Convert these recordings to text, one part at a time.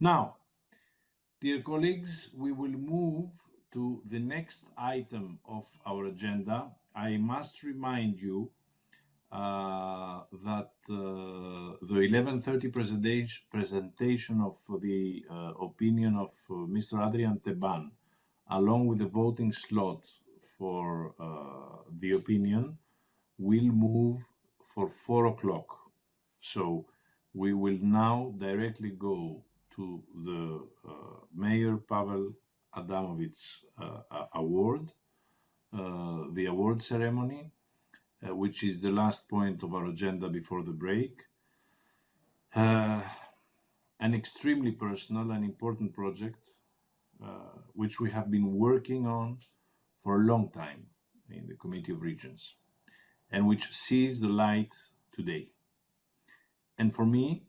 Now, dear colleagues, we will move to the next item of our agenda. I must remind you uh, that uh, the 11.30 presentation, presentation of the uh, opinion of uh, Mr. Adrian Teban, along with the voting slot for uh, the opinion, will move for 4 o'clock. So we will now directly go to the uh, Mayor Pavel Adamovich Award, the award ceremony, uh, which is the last point of our agenda before the break. Uh, an extremely personal and important project, uh, which we have been working on for a long time in the Committee of Regions, and which sees the light today. And for me,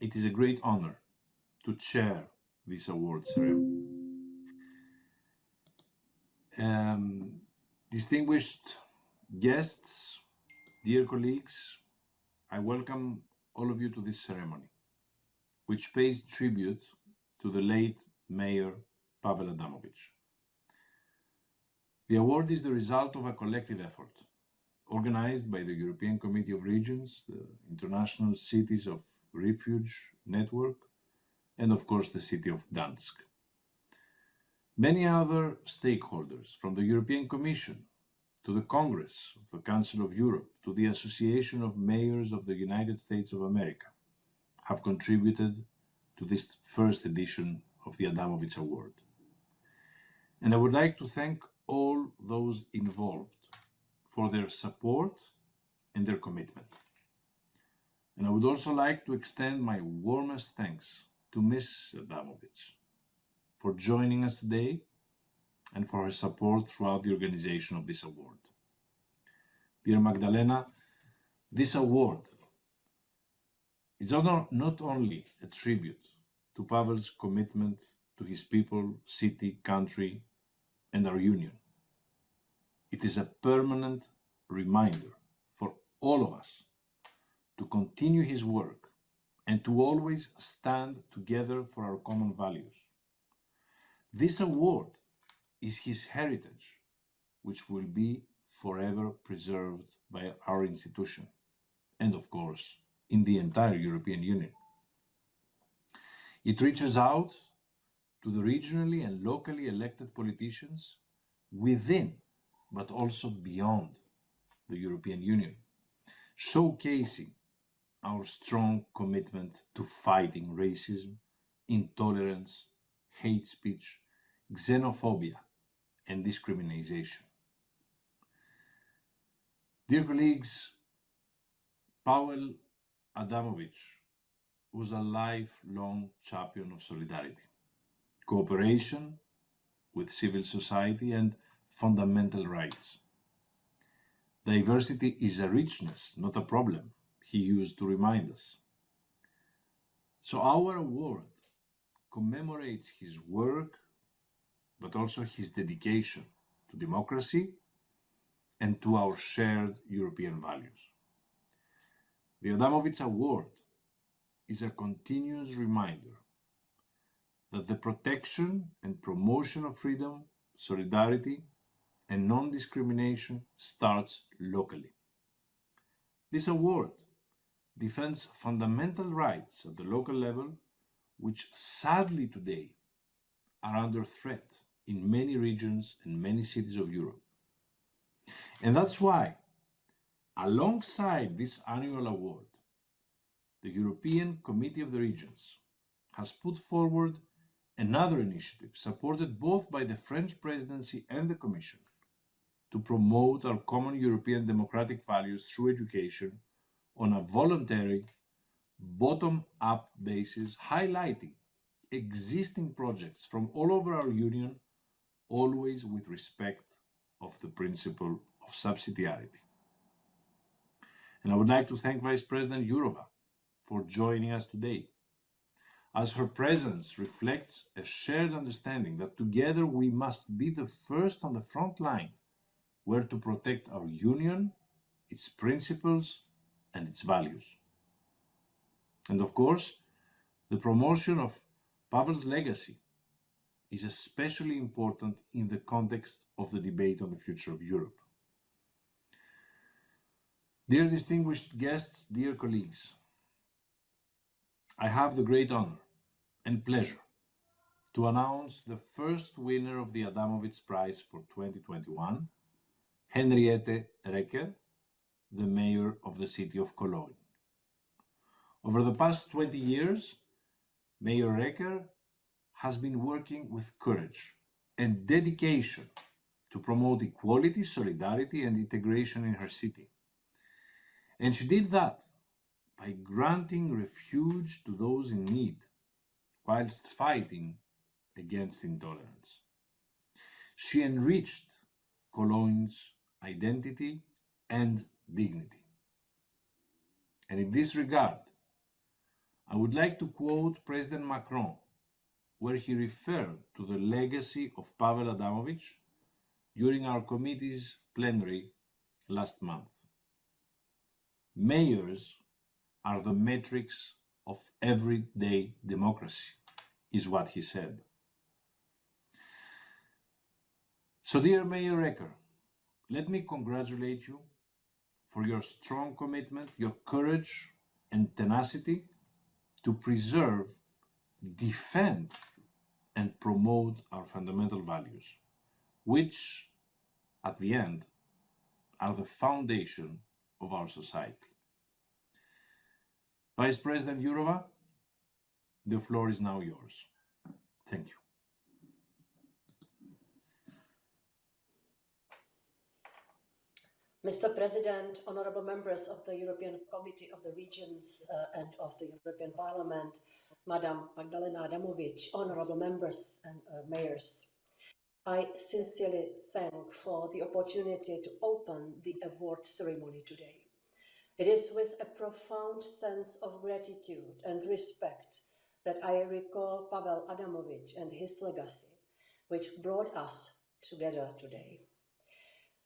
it is a great honor to chair this award ceremony. Um, distinguished Guests, dear colleagues, I welcome all of you to this ceremony, which pays tribute to the late Mayor Pavel Adamovich. The award is the result of a collective effort organized by the European Committee of Regions, the International Cities of Refuge Network, and of course the city of Gdansk. Many other stakeholders from the European Commission, to the Congress of the Council of Europe, to the Association of Mayors of the United States of America, have contributed to this first edition of the Adamovich Award. And I would like to thank all those involved for their support and their commitment. And I would also like to extend my warmest thanks to Ms. Adamovich for joining us today and for her support throughout the organization of this award. Dear Magdalena, this award is not only a tribute to Pavel's commitment to his people, city, country, and our union. It is a permanent reminder for all of us to continue his work and to always stand together for our common values. This award is his heritage, which will be forever preserved by our institution and, of course, in the entire European Union. It reaches out to the regionally and locally elected politicians within, but also beyond the European Union, showcasing our strong commitment to fighting racism, intolerance, hate speech, xenophobia, and discrimination. Dear colleagues, Pavel Adamovich was a lifelong champion of solidarity, cooperation with civil society and fundamental rights. Diversity is a richness, not a problem, he used to remind us. So our award commemorates his work but also his dedication to democracy and to our shared European values. The Adamovich Award is a continuous reminder that the protection and promotion of freedom, solidarity, and non-discrimination starts locally. This award defends fundamental rights at the local level, which sadly today are under threat in many regions and many cities of Europe. And that's why, alongside this annual award, the European Committee of the Regions has put forward another initiative supported both by the French presidency and the Commission to promote our common European democratic values through education on a voluntary, bottom-up basis, highlighting existing projects from all over our Union always with respect of the principle of subsidiarity. And I would like to thank Vice President Jourova for joining us today, as her presence reflects a shared understanding that together we must be the first on the front line where to protect our union, its principles, and its values. And of course, the promotion of Pavel's legacy is especially important in the context of the debate on the future of Europe. Dear distinguished guests, dear colleagues, I have the great honor and pleasure to announce the first winner of the Adamovich Prize for 2021, Henriette Reker, the mayor of the city of Cologne. Over the past 20 years, Mayor Reker has been working with courage and dedication to promote equality, solidarity, and integration in her city. And she did that by granting refuge to those in need, whilst fighting against intolerance. She enriched Cologne's identity and dignity. And in this regard, I would like to quote President Macron, where he referred to the legacy of Pavel Adamovich during our committee's plenary last month. Mayors are the metrics of everyday democracy, is what he said. So, dear Mayor Reker, let me congratulate you for your strong commitment, your courage and tenacity to preserve, defend, and promote our fundamental values, which, at the end, are the foundation of our society. Vice President Jourova, the floor is now yours. Thank you. Mr. President, honorable members of the European Committee of the Regions uh, and of the European Parliament, Madam Magdalena Adamovich, honorable members and uh, mayors, I sincerely thank for the opportunity to open the award ceremony today. It is with a profound sense of gratitude and respect that I recall Pavel Adamovich and his legacy, which brought us together today.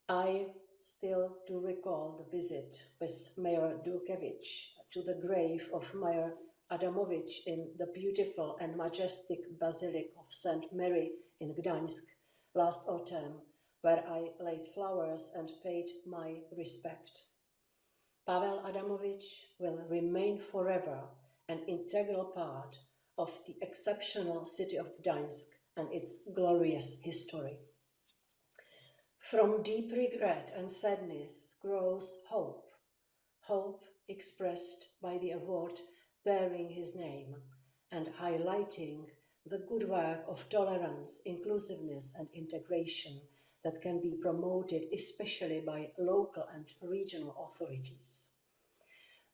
I still to recall the visit with Mayor Dulkiewicz to the grave of Mayor Adamovich in the beautiful and majestic Basilica of St. Mary in Gdańsk last autumn, where I laid flowers and paid my respect. Pavel Adamovich will remain forever an integral part of the exceptional city of Gdańsk and its glorious history. From deep regret and sadness grows hope, hope expressed by the award bearing his name and highlighting the good work of tolerance, inclusiveness and integration that can be promoted especially by local and regional authorities.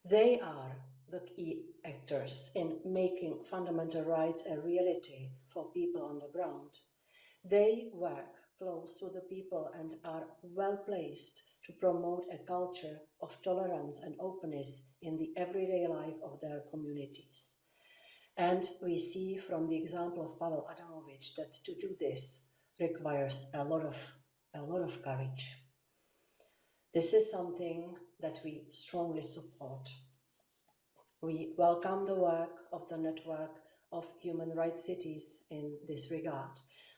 They are the key actors in making fundamental rights a reality for people on the ground. They work close to the people and are well placed to promote a culture of tolerance and openness in the everyday life of their communities. And we see from the example of Pavel Adamovich that to do this requires a lot of, a lot of courage. This is something that we strongly support. We welcome the work of the network of human rights cities in this regard.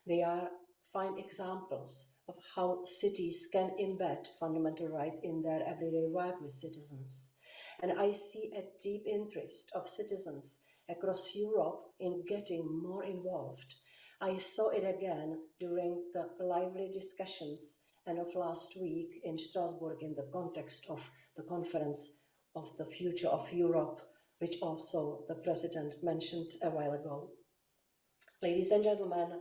They are fine examples of how cities can embed fundamental rights in their everyday work with citizens. And I see a deep interest of citizens across Europe in getting more involved. I saw it again during the lively discussions and of last week in Strasbourg in the context of the conference of the future of Europe, which also the president mentioned a while ago. Ladies and gentlemen,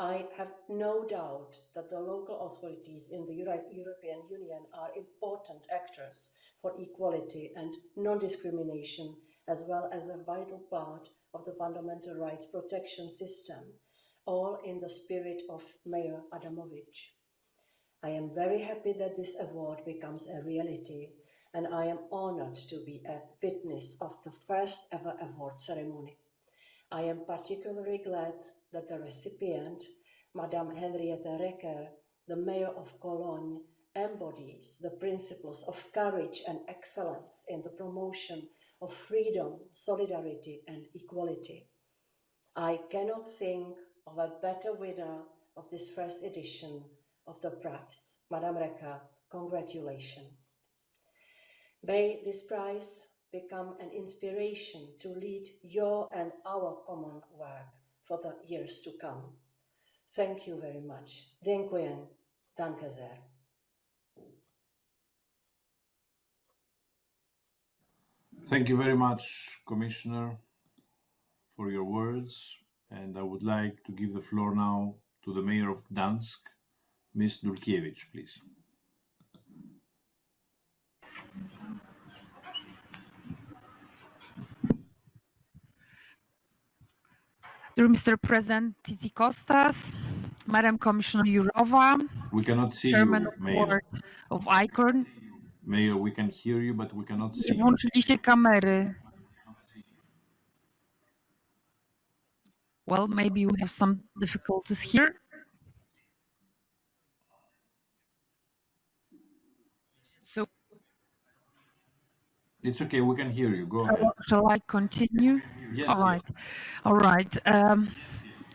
I have no doubt that the local authorities in the Euro European Union are important actors for equality and non-discrimination, as well as a vital part of the fundamental rights protection system, all in the spirit of Mayor Adamovich. I am very happy that this award becomes a reality, and I am honored to be a witness of the first ever award ceremony. I am particularly glad that the recipient, Madame Henriette Reker, the mayor of Cologne, embodies the principles of courage and excellence in the promotion of freedom, solidarity and equality. I cannot think of a better winner of this first edition of the prize. Madame Reker, congratulations. May this prize become an inspiration to lead your and our common work for the years to come. Thank you very much. Dziękuję. Danke sehr. Thank you very much, Commissioner, for your words. And I would like to give the floor now to the Mayor of Gdansk, Ms. Dulkiewicz, please. Dear Mr. President Tzitzikostas, Madam Commissioner Jourova, We cannot see Chairman you, of Mayor. Of ICORN, Mayor, we can hear you, but we cannot see you. włączyliście kamery. Well, maybe we have some difficulties here. So It's okay, we can hear you. Go ahead. shall, shall I continue? Yes, All right, all right. Um,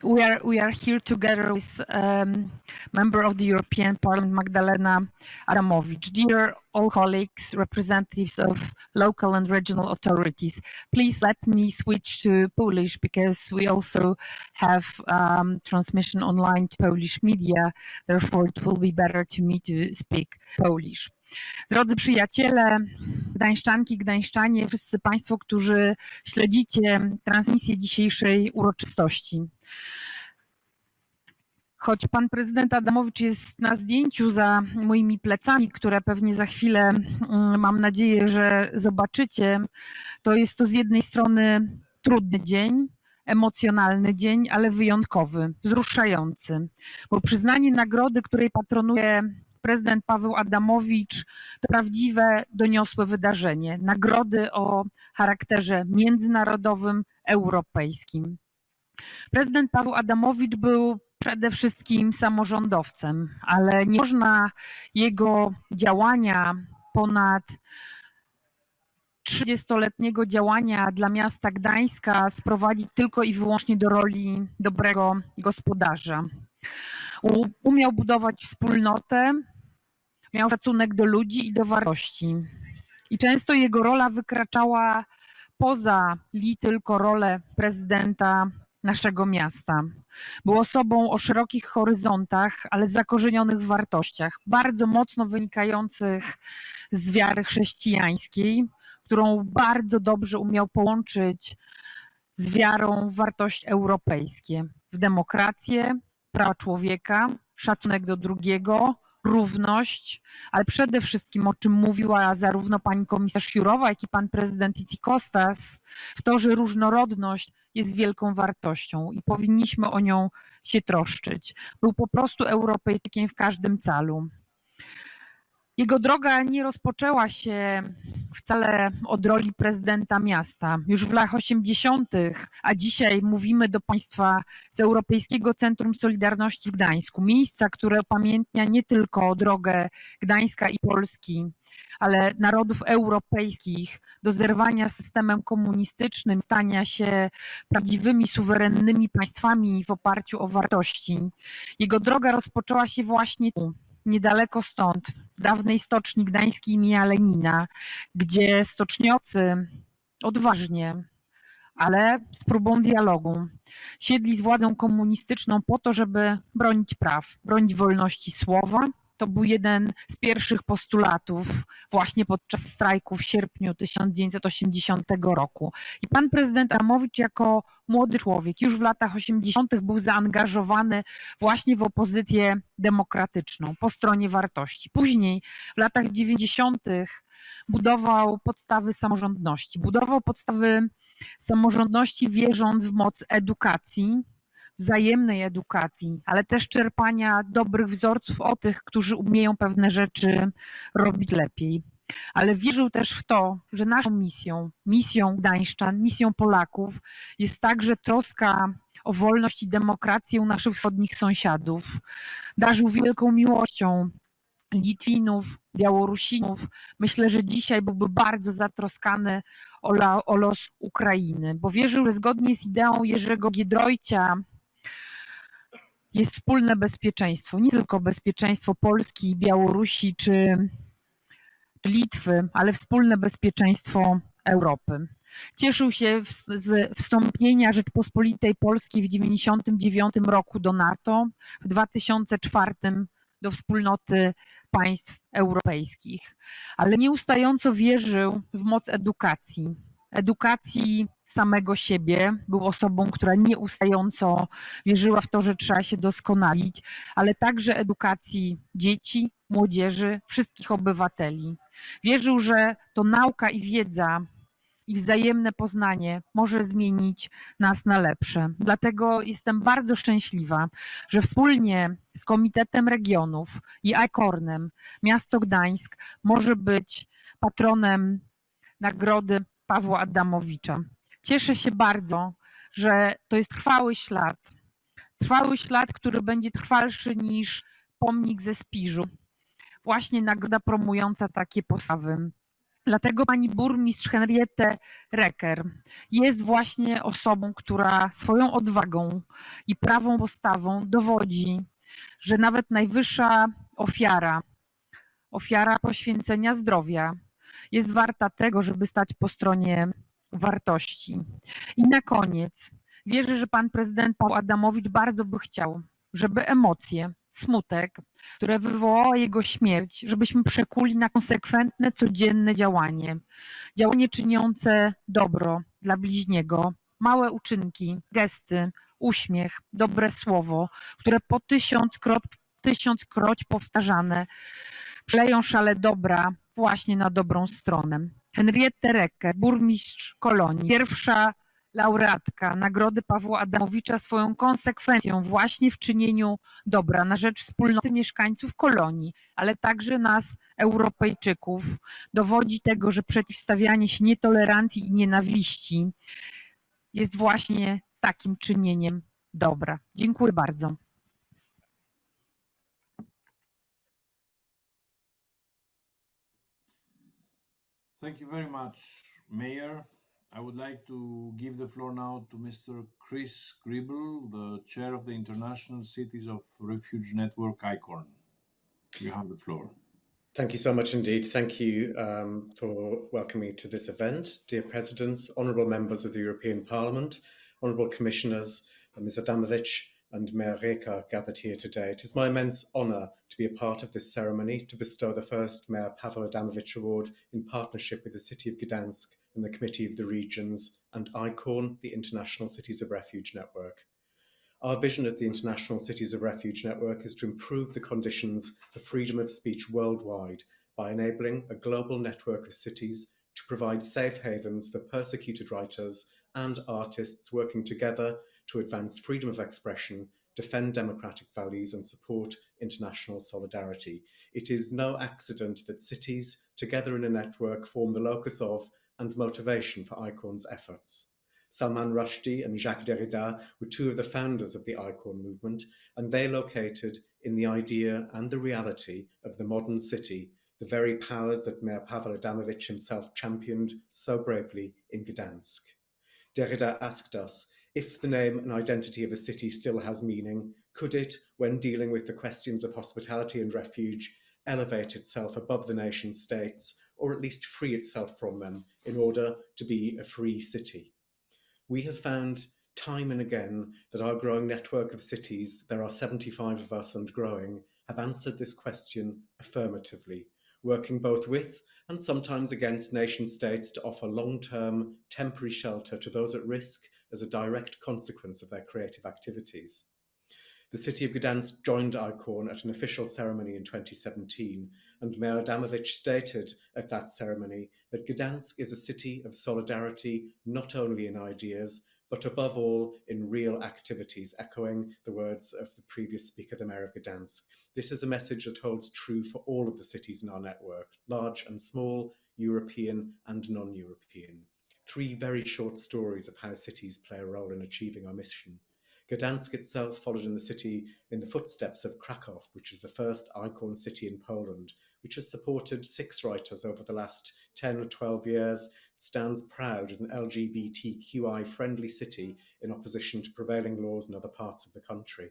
we are we are here together with um, member of the European Parliament Magdalena Adamowicz. Dear all colleagues, representatives of local and regional authorities, please let me switch to Polish because we also have um, transmission online to Polish media. Therefore, it will be better to me to speak Polish. Drodzy przyjaciele, Gdańszczanki, Gdańszczanie, wszyscy Państwo, którzy śledzicie transmisję dzisiejszej uroczystości. Choć pan prezydent Adamowicz jest na zdjęciu za moimi plecami, które pewnie za chwilę mm, mam nadzieję, że zobaczycie, to jest to z jednej strony trudny dzień, emocjonalny dzień, ale wyjątkowy, wzruszający, bo przyznanie nagrody, której patronuje prezydent Paweł Adamowicz, to prawdziwe, doniosłe wydarzenie. Nagrody o charakterze międzynarodowym, europejskim. Prezydent Paweł Adamowicz był przede wszystkim samorządowcem, ale nie można jego działania ponad 30-letniego działania dla miasta Gdańska sprowadzić tylko i wyłącznie do roli dobrego gospodarza. Umiał budować wspólnotę, miał szacunek do ludzi i do wartości. I często jego rola wykraczała poza li tylko rolę prezydenta naszego miasta. Był osobą o szerokich horyzontach, ale zakorzenionych w wartościach, bardzo mocno wynikających z wiary chrześcijańskiej, którą bardzo dobrze umiał połączyć z wiarą w wartości europejskie, w demokrację, prawa człowieka, szacunek do drugiego, równość, ale przede wszystkim, o czym mówiła zarówno pani komisarz Jurowa, jak i pan prezydent Titi Kostas, w to, że różnorodność jest wielką wartością i powinniśmy o nią się troszczyć. Był po prostu Europejczykiem w każdym calu. Jego droga nie rozpoczęła się wcale od roli prezydenta miasta. Już w latach 80., a dzisiaj mówimy do Państwa z Europejskiego Centrum Solidarności w Gdańsku, miejsca, które upamiętnia nie tylko drogę Gdańska i Polski, ale narodów europejskich do zerwania systemem komunistycznym, stania się prawdziwymi, suwerennymi państwami w oparciu o wartości. Jego droga rozpoczęła się właśnie tu, niedaleko stąd, dawnej stoczni gdańskiej imienia Lenina, gdzie stoczniocy odważnie, ale z próbą dialogu siedli z władzą komunistyczną po to, żeby bronić praw, bronić wolności słowa. To był jeden z pierwszych postulatów właśnie podczas strajku w sierpniu 1980 roku. I pan prezydent Adamowicz jako młody człowiek już w latach 80. był zaangażowany właśnie w opozycję demokratyczną po stronie wartości. Później w latach 90. budował podstawy samorządności. Budował podstawy samorządności wierząc w moc edukacji, wzajemnej edukacji, ale też czerpania dobrych wzorców o tych, którzy umieją pewne rzeczy robić lepiej. Ale wierzył też w to, że naszą misją, misją Gdańszczan, misją Polaków jest także troska o wolność i demokrację naszych wschodnich sąsiadów. Darzył wielką miłością Litwinów, Białorusinów. Myślę, że dzisiaj byłby bardzo zatroskany o, la, o los Ukrainy, bo wierzył, że zgodnie z ideą Jerzego Giedroycia jest wspólne bezpieczeństwo, nie tylko bezpieczeństwo Polski, Białorusi czy, Litwy, ale wspólne bezpieczeństwo Europy. Cieszył się z wstąpienia Rzeczpospolitej Polskiej w 1999 roku do NATO, w 2004 do wspólnoty państw europejskich, ale nieustająco wierzył w moc edukacji. Edukacji samego siebie. Był osobą, która nieustająco wierzyła w to, że trzeba się doskonalić, ale także edukacji dzieci, młodzieży, wszystkich obywateli. Wierzył, że to nauka i wiedza i wzajemne poznanie może zmienić nas na lepsze. Dlatego jestem bardzo szczęśliwa, że wspólnie z Komitetem Regionów i ICORNem miasto Gdańsk może być patronem nagrody Pawła Adamowicza. Cieszę się bardzo, że to jest trwały ślad. Trwały ślad, który będzie trwalszy niż pomnik ze Spiżu. Właśnie nagroda promująca takie postawy. Dlatego pani burmistrz Henriette Recker jest właśnie osobą, która swoją odwagą i prawą postawą dowodzi, że nawet najwyższa ofiara, ofiara poświęcenia zdrowia, jest warta tego, żeby stać po stronie wartości. I na koniec wierzę, że pan prezydent Paul Adamowicz bardzo by chciał, żeby emocje, smutek, które wywołała jego śmierć, żebyśmy przekuli na konsekwentne, codzienne działanie. Działanie czyniące dobro dla bliźniego, małe uczynki, gesty, uśmiech, dobre słowo, które po tysiąckroć, tysiąckroć powtarzane przeleją szale dobra właśnie na dobrą stronę. Henriette Recker, burmistrz Kolonii, pierwsza laureatka Nagrody Pawła Adamowicza swoją konsekwencją właśnie w czynieniu dobra na rzecz wspólnoty mieszkańców kolonii, ale także nas, Europejczyków, dowodzi tego, że przeciwstawianie się nietolerancji i nienawiści jest właśnie takim czynieniem dobra. Dziękuję bardzo. Thank you very much, Mayor. I would like to give the floor now to Mr. Chris Gribble, the chair of the International Cities of Refuge Network, ICORN. You have the floor. Thank you so much indeed. Thank you um, for welcoming me to this event. Dear Presidents, Honourable Members of the European Parliament, Honourable Commissioners, Ms. Adamovich, and Mayor Reker gathered here today. It is my immense honour to be a part of this ceremony to bestow the first Mayor Pavel Adamovich Award in partnership with the City of Gdansk and the Committee of the Regions and ICORN, the International Cities of Refuge Network. Our vision at the International Cities of Refuge Network is to improve the conditions for freedom of speech worldwide by enabling a global network of cities to provide safe havens for persecuted writers and artists working together to advance freedom of expression, defend democratic values and support international solidarity. It is no accident that cities, together in a network, form the locus of and motivation for ICORN's efforts. Salman Rushdie and Jacques Derrida were two of the founders of the ICORN movement, and they located in the idea and the reality of the modern city the very powers that Mayor Pavel Adamovich himself championed so bravely in Gdansk. Derrida asked us if the name and identity of a city still has meaning, could it, when dealing with the questions of hospitality and refuge, elevate itself above the nation states, or at least free itself from them in order to be a free city? We have found time and again that our growing network of cities, there are 75 of us and growing, have answered this question affirmatively, working both with and sometimes against nation states to offer long-term temporary shelter to those at risk as a direct consequence of their creative activities. The city of Gdansk joined ICORN at an official ceremony in 2017, and Mayor Adamovich stated at that ceremony that Gdansk is a city of solidarity not only in ideas, but above all in real activities, echoing the words of the previous speaker, the Mayor of Gdansk. This is a message that holds true for all of the cities in our network, large and small, European and non-European three very short stories of how cities play a role in achieving our mission. Gdansk itself followed in the city in the footsteps of Krakow, which is the first ICORN city in Poland, which has supported six writers over the last 10 or 12 years, stands proud as an LGBTQI friendly city in opposition to prevailing laws in other parts of the country.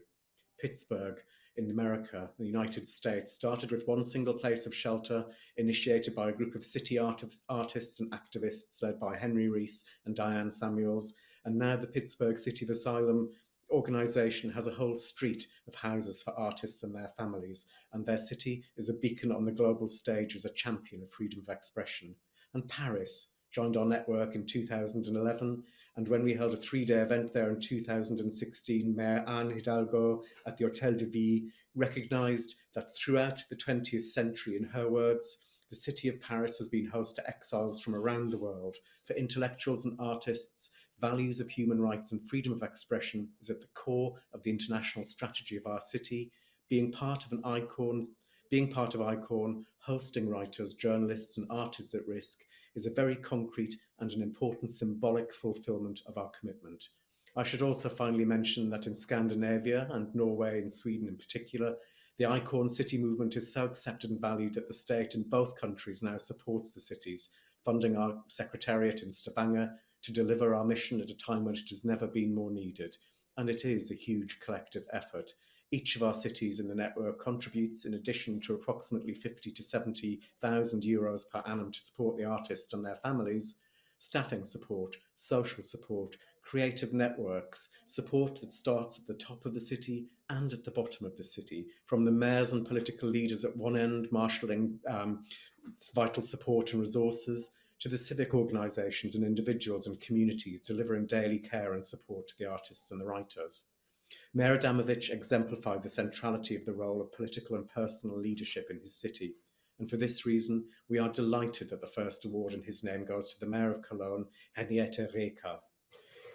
Pittsburgh in America, the United States, started with one single place of shelter initiated by a group of city art- artists and activists led by Henry Reese and Diane Samuels. And now the Pittsburgh City of Asylum organization has a whole street of houses for artists and their families, and their city is a beacon on the global stage as a champion of freedom of expression. And Paris joined our network in 2011, and when we held a three day event there in 2016, Mayor Anne Hidalgo at the Hotel de Ville recognized that throughout the 20th century, in her words, the city of Paris has been host to exiles from around the world. For intellectuals and artists, values of human rights and freedom of expression is at the core of the international strategy of our city. Being part of an ICORN, being part of ICORN, hosting writers, journalists, and artists at risk is a very concrete and an important symbolic fulfillment of our commitment. I should also finally mention that in Scandinavia and Norway and Sweden in particular, the ICORN city movement is so accepted and valued that the state in both countries now supports the cities, funding our secretariat in Stavanger to deliver our mission at a time when it has never been more needed. And it is a huge collective effort. Each of our cities in the network contributes, in addition to approximately 50 to 70,000 euros per annum to support the artists and their families, staffing support, social support, creative networks, support that starts at the top of the city and at the bottom of the city, from the mayors and political leaders at one end, marshalling um, vital support and resources, to the civic organisations and individuals and communities delivering daily care and support to the artists and the writers. Mayor Adamovich exemplified the centrality of the role of political and personal leadership in his city. And for this reason, we are delighted that the first award in his name goes to the Mayor of Cologne, Henriette Reker.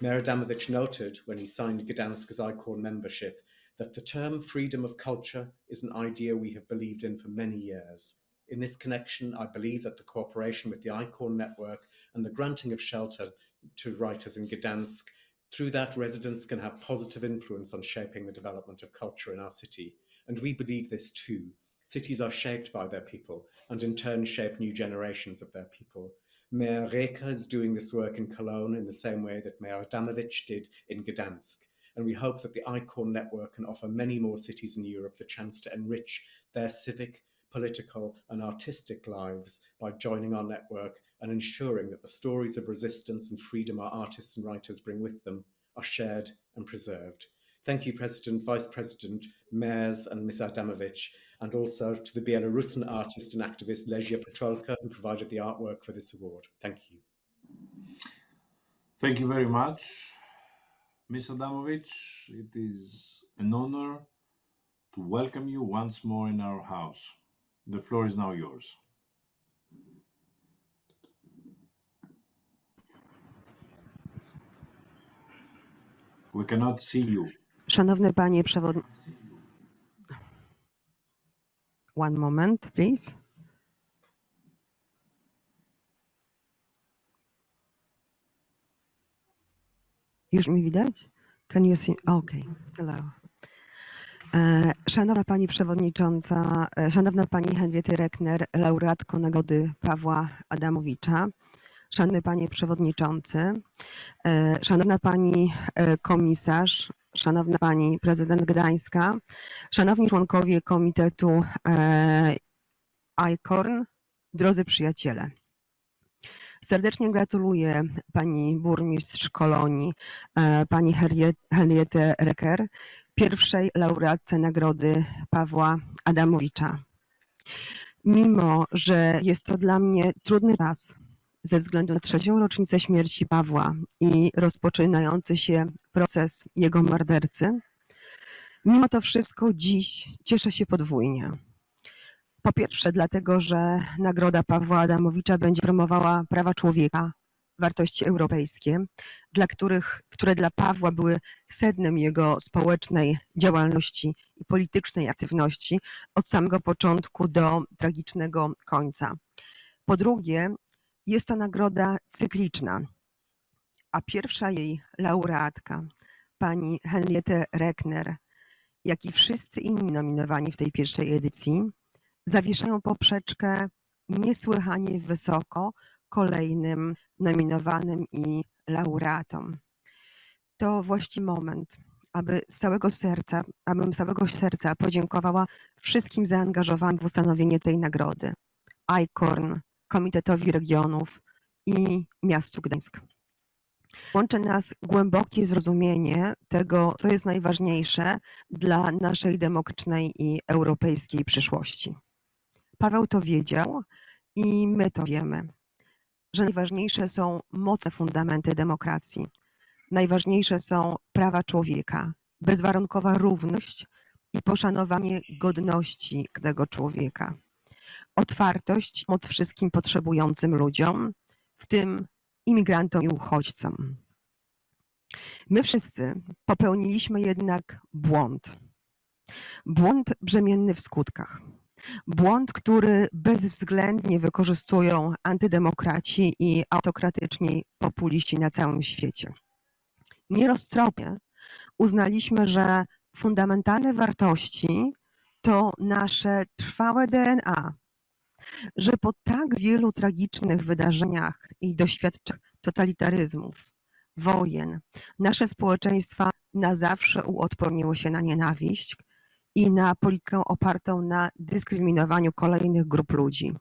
Mayor Adamovich noted when he signed Gdansk as ICORN membership that the term freedom of culture is an idea we have believed in for many years. In this connection, I believe that the cooperation with the ICORN network and the granting of shelter to writers in Gdansk, through that residents can have positive influence on shaping the development of culture in our city. And we believe this too. Cities are shaped by their people and in turn shape new generations of their people. Mayor Reker is doing this work in Cologne in the same way that Mayor Adamovich did in Gdansk. And we hope that the ICORN network can offer many more cities in Europe the chance to enrich their civic, political, and artistic lives by joining our network and ensuring that the stories of resistance and freedom our artists and writers bring with them are shared and preserved. Thank you, President, Vice President, Mayors, and Ms. Adamovich, and also to the Belarusian artist and activist Lesia Pcholka, who provided the artwork for this award. Thank you. Thank you very much, Ms. Adamovich. It is an honor to welcome you once more in our house. The floor is now yours. We cannot see you. Szanowny panie przewodniczący. One moment, please. Już mi widać? Can you see? Okay. Hello. E, Szanowna Pani Przewodnicząca, e, Szanowna Pani Henriety Reckner, laureatko Nagrody Pawła Adamowicza, Szanowny Panie Przewodniczący, e, Szanowna Pani Komisarz, Szanowna Pani Prezydent Gdańska, Szanowni Członkowie Komitetu ICORN, drodzy przyjaciele. Serdecznie gratuluję Pani Burmistrz Kolonii, Pani Henriette- Recker, pierwszej laureatce Nagrody Pawła Adamowicza. Mimo, że jest to dla mnie trudny czas ze względu na trzecią rocznicę śmierci Pawła i rozpoczynający się proces jego mordercy, mimo to wszystko dziś cieszę się podwójnie. Po pierwsze, dlatego, że Nagroda Pawła Adamowicza będzie promowała prawa człowieka, wartości europejskie, dla których, które dla Pawła były sednem jego społecznej działalności i politycznej aktywności od samego początku do tragicznego końca. Po drugie, jest to nagroda cykliczna, a pierwsza jej laureatka, pani Henriette Reckner, jak i wszyscy inni nominowani w tej pierwszej edycji zawieszają poprzeczkę niesłychanie wysoko kolejnym nominowanym i laureatom. To właściwy moment, aby z całego serca, abym z całego serca podziękowała wszystkim zaangażowanym w ustanowienie tej nagrody. ICORN, Komitetowi Regionów i miastu Gdańsk. Łączy nas głębokie zrozumienie tego, co jest najważniejsze dla naszej demokratycznej i europejskiej przyszłości. Paweł to wiedział i my to wiemy, że najważniejsze są mocne fundamenty demokracji. Najważniejsze są prawa człowieka, bezwarunkowa równość i poszanowanie godności tego człowieka. Otwartość moc wszystkim potrzebującym ludziom, w tym imigrantom i uchodźcom. My wszyscy popełniliśmy jednak błąd. Błąd brzemienny w skutkach. Błąd, który bezwzględnie wykorzystują antydemokraci i autokratyczni populiści na całym świecie. Nieroztropnie uznaliśmy, że fundamentalne wartości to nasze trwałe DNA, że po tak wielu tragicznych wydarzeniach i doświadczeniach totalitaryzmów, wojen, nasze społeczeństwa na zawsze uodporniło się na nienawiść i na politykę opartą na dyskryminowaniu kolejnych grup ludzi.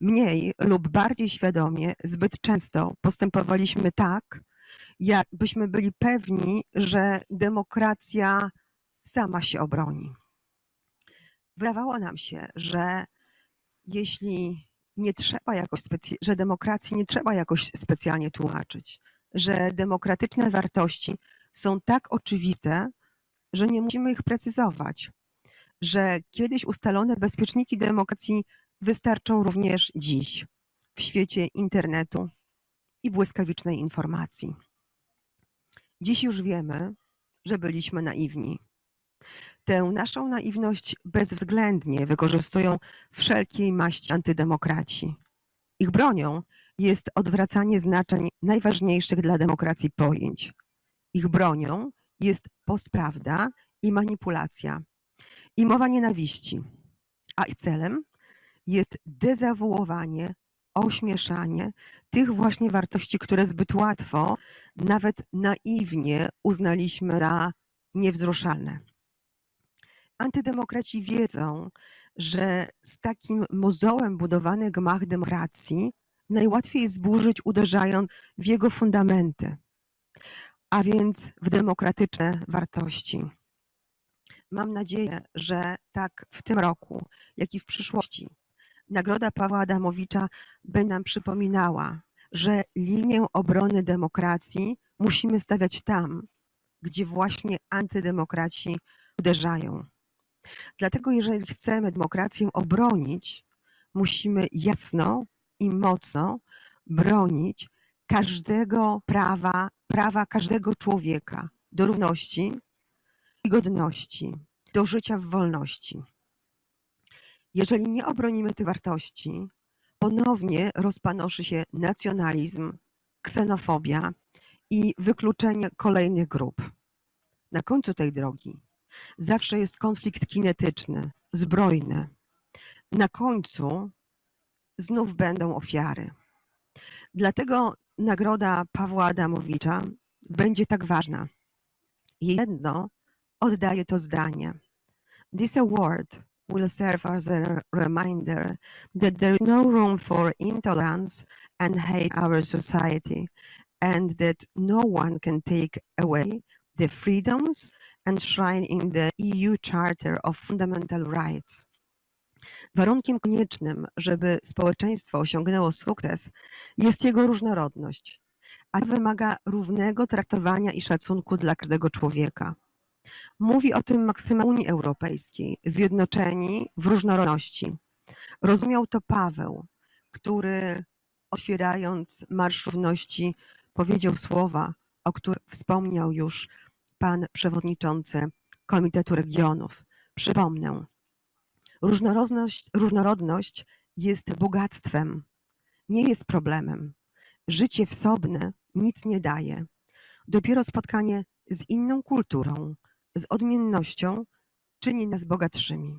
Mniej lub bardziej świadomie, zbyt często postępowaliśmy tak, jakbyśmy byli pewni, że demokracja sama się obroni. Wydawało nam się, że jeśli nie trzeba jakoś że demokracji nie trzeba jakoś specjalnie tłumaczyć, że demokratyczne wartości są tak oczywiste, że nie musimy ich precyzować, że kiedyś ustalone bezpieczniki demokracji wystarczą również dziś w świecie internetu i błyskawicznej informacji. Dziś już wiemy, że byliśmy naiwni. Tę naszą naiwność bezwzględnie wykorzystują wszelkiej maści antydemokraci. Ich bronią jest odwracanie znaczeń najważniejszych dla demokracji pojęć. Ich bronią jest postprawda i manipulacja i mowa nienawiści, a ich celem jest dezawuowanie, ośmieszanie tych właśnie wartości, które zbyt łatwo, nawet naiwnie uznaliśmy za niewzruszalne. Antydemokraci wiedzą, że z takim mozołem budowany gmach demokracji najłatwiej zburzyć, uderzając w jego fundamenty, a więc w demokratyczne wartości. Mam nadzieję, że tak w tym roku, jak i w przyszłości, Nagroda Pawła Adamowicza będzie nam przypominała, że linię obrony demokracji musimy stawiać tam, gdzie właśnie antydemokraci uderzają. Dlatego, jeżeli chcemy demokrację obronić, musimy jasno i mocno bronić każdego prawa, prawa każdego człowieka do równości i godności, do życia w wolności. Jeżeli nie obronimy tych wartości, ponownie rozpanoszy się nacjonalizm, ksenofobia i wykluczenie kolejnych grup. Na końcu tej drogi zawsze jest konflikt kinetyczny, zbrojny. Na końcu znów będą ofiary. Dlatego nagroda Pawła Adamowicza będzie tak ważna. Jedno oddaje to zdanie. This award will serve as a reminder that there is no room for intolerance and hate in our society, and that no one can take away the freedoms enshrined in the EU Charter of Fundamental Rights. Warunkiem koniecznym, żeby społeczeństwo osiągnęło sukces, jest jego różnorodność, a wymaga równego traktowania i szacunku dla każdego człowieka. Mówi o tym maksyma Unii Europejskiej, zjednoczeni w różnorodności. Rozumiał to Paweł, który otwierając Marsz Równości powiedział słowa, o których wspomniał już pan przewodniczący Komitetu Regionów. Przypomnę, różnorodność, różnorodność jest bogactwem, nie jest problemem. Życie wsobne nic nie daje. Dopiero spotkanie z inną kulturą, z odmiennością czyni nas bogatszymi.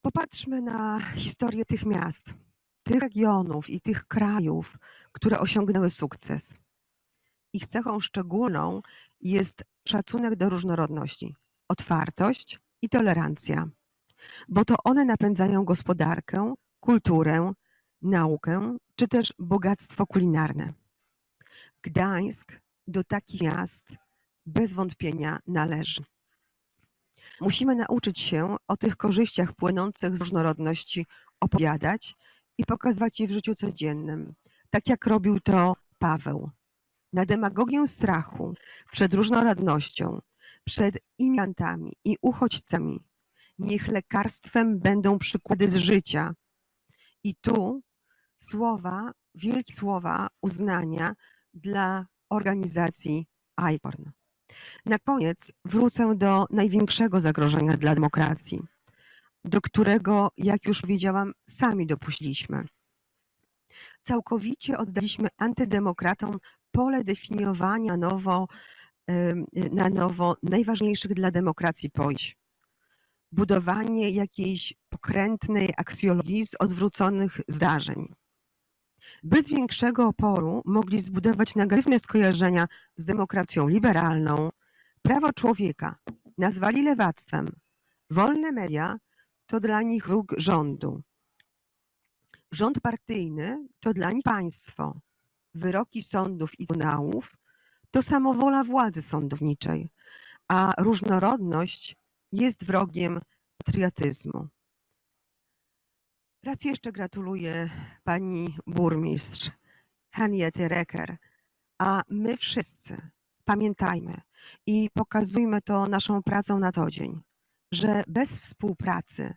Popatrzmy na historię tych miast, tych regionów i tych krajów, które osiągnęły sukces. Ich cechą szczególną jest szacunek do różnorodności, otwartość i tolerancja, bo to one napędzają gospodarkę, kulturę, naukę czy też bogactwo kulinarne. Gdańsk do takich miast bez wątpienia należy. Musimy nauczyć się o tych korzyściach płynących z różnorodności opowiadać i pokazywać je w życiu codziennym, tak jak robił to Paweł. Na demagogię strachu przed różnorodnością, przed imigrantami i uchodźcami, niech lekarstwem będą przykłady z życia. I tu słowa, wielkie słowa uznania dla organizacji ICORN. Na koniec wrócę do największego zagrożenia dla demokracji, do którego, jak już powiedziałam, sami dopuściliśmy. Całkowicie oddaliśmy antydemokratom pole definiowania nowo, na nowo najważniejszych dla demokracji pojęć. Budowanie jakiejś pokrętnej aksjologii z odwróconych zdarzeń. Bez większego oporu mogli zbudować negatywne skojarzenia z demokracją liberalną, prawo człowieka nazwali lewactwem, wolne media to dla nich wróg rządu. Rząd partyjny to dla nich państwo. Wyroki sądów i trybunałów to samowola władzy sądowniczej, a różnorodność jest wrogiem patriotyzmu. Raz jeszcze gratuluję pani burmistrz Henriety Reker, a my wszyscy pamiętajmy i pokazujmy to naszą pracą na co dzień, że bez współpracy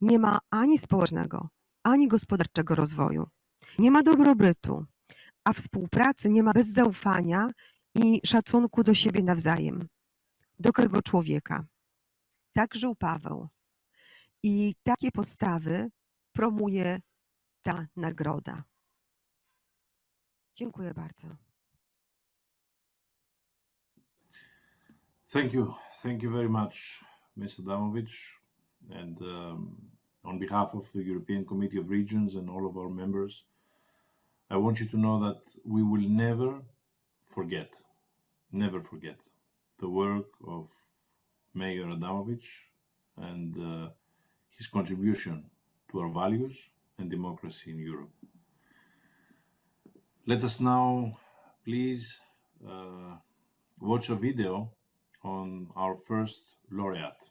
nie ma ani społecznego, ani gospodarczego rozwoju, nie ma dobrobytu, a współpracy nie ma bez zaufania i szacunku do siebie nawzajem, do każdego człowieka. Tak żył Paweł. I takie postawy promuje ta nagroda. Dziękuję bardzo. Thank you. Thank you very much, Ms. Adamovich. And um, on behalf of the European Committee of Regions and all of our members, I want you to know that we will never forget, never forget the work of Mayor Adamovich and uh, his contribution to our values and democracy in Europe. Let us now please uh, watch a video on our first laureate.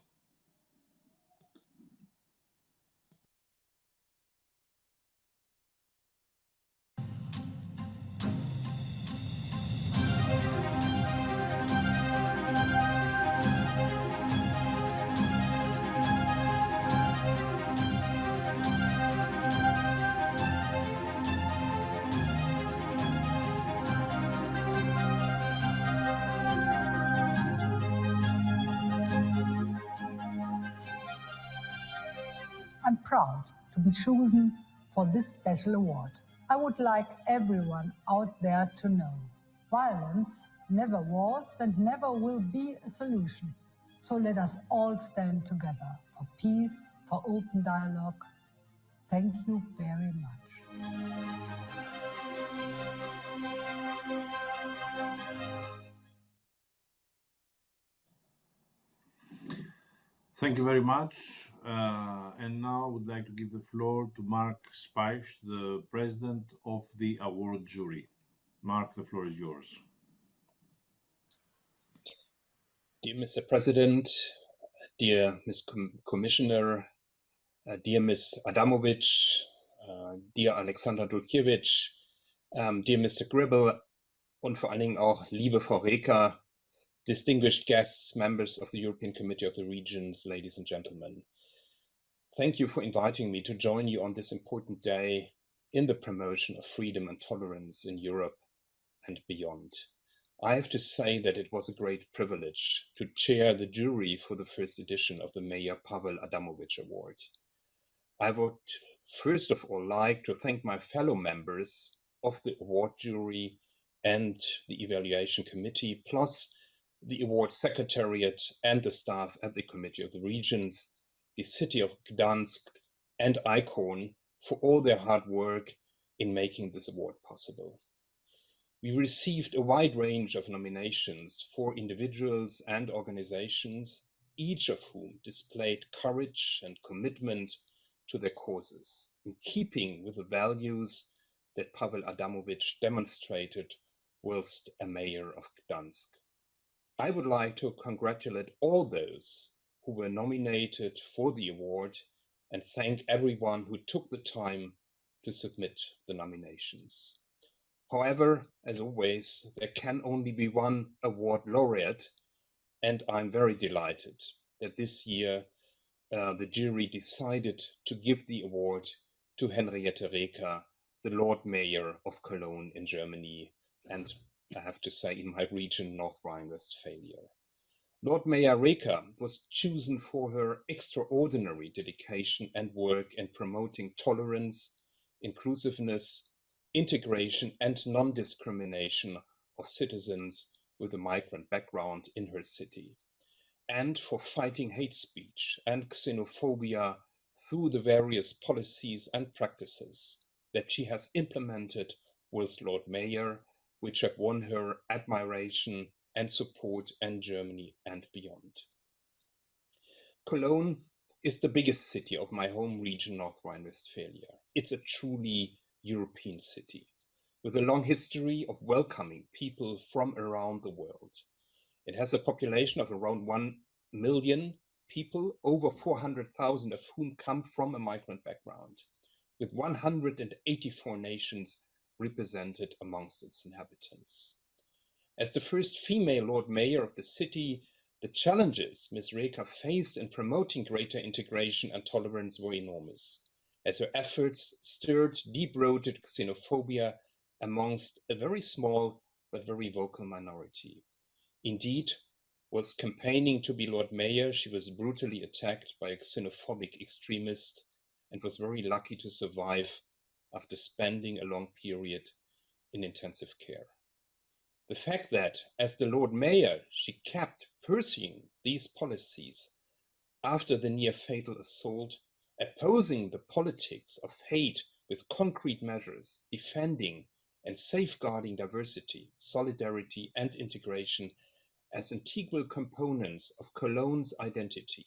Proud to be chosen for this special award. I would like everyone out there to know violence never was and never will be a solution. So let us all stand together for peace, for open dialogue. Thank you very much. Thank you very much. Uh, and now I would like to give the floor to Mark Speich, the president of the award jury. Mark, the floor is yours. Dear Mr. President, dear Ms. Com Commissioner, uh, dear Ms. Adamovich, uh, dear Alexander Dulkiewicz, um, dear Mr. Gribble, und vor allen Dingen auch liebe Frau Reker, distinguished guests, members of the European Committee of the Regions, ladies and gentlemen. Thank you for inviting me to join you on this important day in the promotion of freedom and tolerance in Europe and beyond. I have to say that it was a great privilege to chair the jury for the first edition of the Mayor Pavel Adamovich Award. I would first of all like to thank my fellow members of the award jury and the evaluation committee, plus the award secretariat and the staff at the Committee of the Regions, the city of Gdansk and ICORN for all their hard work in making this award possible. We received a wide range of nominations for individuals and organizations, each of whom displayed courage and commitment to their causes, in keeping with the values that Pavel Adamovich demonstrated whilst a mayor of Gdansk. I would like to congratulate all those who were nominated for the award and thank everyone who took the time to submit the nominations. However, as always, there can only be one award laureate, and I'm very delighted that this year uh, the jury decided to give the award to Henriette Reker, the Lord Mayor of Cologne in Germany, and I have to say in my region, North Rhine-Westphalia. Lord Mayor Reker was chosen for her extraordinary dedication and work in promoting tolerance, inclusiveness, integration and non-discrimination of citizens with a migrant background in her city, and for fighting hate speech and xenophobia through the various policies and practices that she has implemented with Lord Mayor, which have won her admiration and support in Germany and beyond. Cologne is the biggest city of my home region, North Rhine-Westphalia. It's a truly European city with a long history of welcoming people from around the world. It has a population of around 1 million people, over 400,000 of whom come from a migrant background, with 184 nations represented amongst its inhabitants. As the first female Lord Mayor of the city, the challenges Ms. Reker faced in promoting greater integration and tolerance were enormous as her efforts stirred deep-rooted xenophobia amongst a very small but very vocal minority. Indeed, whilst campaigning to be Lord Mayor, she was brutally attacked by a xenophobic extremist and was very lucky to survive after spending a long period in intensive care. The fact that, as the Lord Mayor, she kept pursuing these policies after the near fatal assault opposing the politics of hate with concrete measures, defending and safeguarding diversity, solidarity, and integration as integral components of Cologne's identity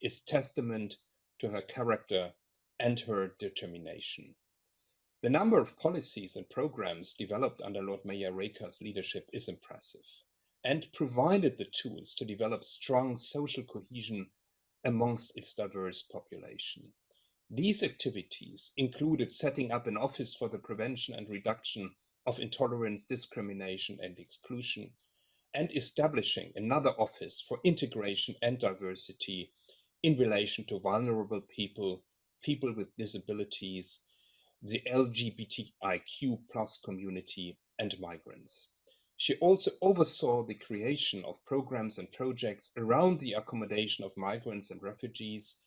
is testament to her character and her determination. The number of policies and programs developed under Lord Mayor Reker's leadership is impressive and provided the tools to develop strong social cohesion amongst its diverse population. These activities included setting up an office for the prevention and reduction of intolerance, discrimination, and exclusion, and establishing another office for integration and diversity in relation to vulnerable people, people with disabilities, the LGBTIQ plus community, and migrants. She also oversaw the creation of programs and projects around the accommodation of migrants and refugees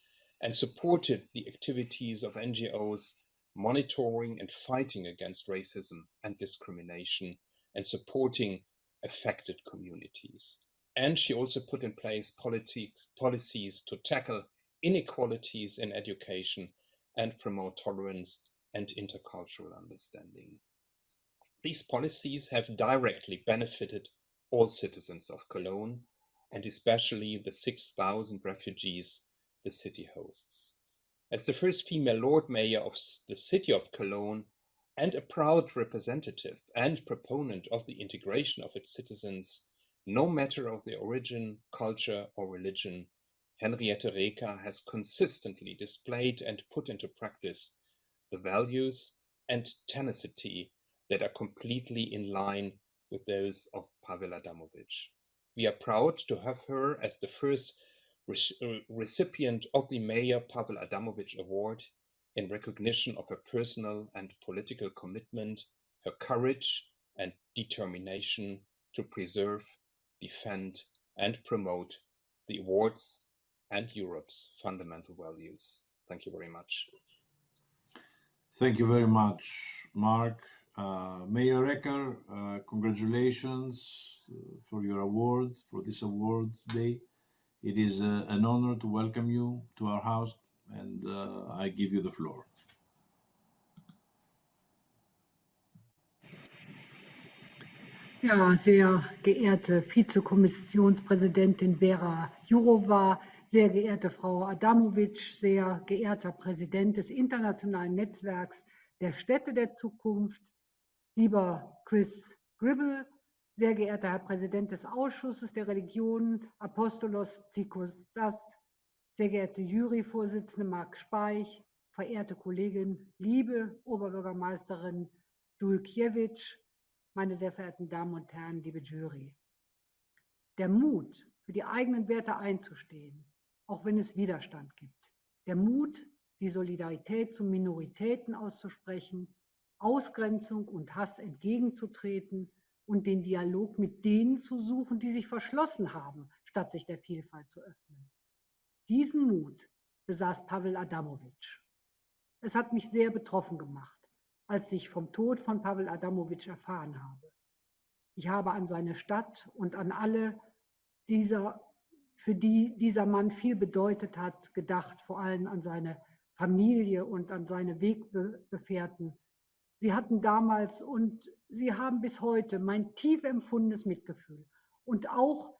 and supported the activities of NGOs monitoring and fighting against racism and discrimination and supporting affected communities. And she also put in place politics, policies to tackle inequalities in education and promote tolerance and intercultural understanding. These policies have directly benefited all citizens of Cologne, and especially the 6,000 refugees the city hosts. As the first female Lord Mayor of the city of Cologne and a proud representative and proponent of the integration of its citizens, no matter of their origin, culture, or religion, Henriette Reker has consistently displayed and put into practice the values and tenacity that are completely in line with those of Pavel Adamovich. We are proud to have her as the first re uh, recipient of the Mayor Pavel Adamovich Award in recognition of her personal and political commitment, her courage and determination to preserve, defend, and promote the awards and Europe's fundamental values. Thank you very much. Thank you very much, Mark. Uh, Mayor Reker, uh, congratulations uh, for your award, for this award today. It is uh, an honor to welcome you to our house, and uh, I give you the floor. Ja, sehr geehrte Vizekommissionspräsidentin Vera Jourova, sehr geehrte Frau Adamovic, sehr geehrter Präsident des Internationalen Netzwerks der Städte der Zukunft, lieber Chris Gribble, sehr geehrter Herr Präsident des Ausschusses der Religionen, Apostolos Zikostas, sehr geehrte Juryvorsitzende Marc Speich, verehrte Kollegin, liebe Oberbürgermeisterin Dulkiewicz, meine sehr verehrten Damen und Herren, liebe Jury. Der Mut, für die eigenen Werte einzustehen, auch wenn es Widerstand gibt. Der Mut, die Solidarität zu Minoritäten auszusprechen, Ausgrenzung und Hass entgegenzutreten und den Dialog mit denen zu suchen, die sich verschlossen haben, statt sich der Vielfalt zu öffnen. Diesen Mut besaß Pavel Adamovic. Es hat mich sehr betroffen gemacht, als ich vom Tod von Pavel Adamovic erfahren habe. Ich habe an seine Stadt und an alle dieser, für die dieser Mann viel bedeutet hat, gedacht, vor allem an seine Familie und an seine Weggefährten. Sie hatten damals und sie haben bis heute mein tief empfundenes Mitgefühl. Und auch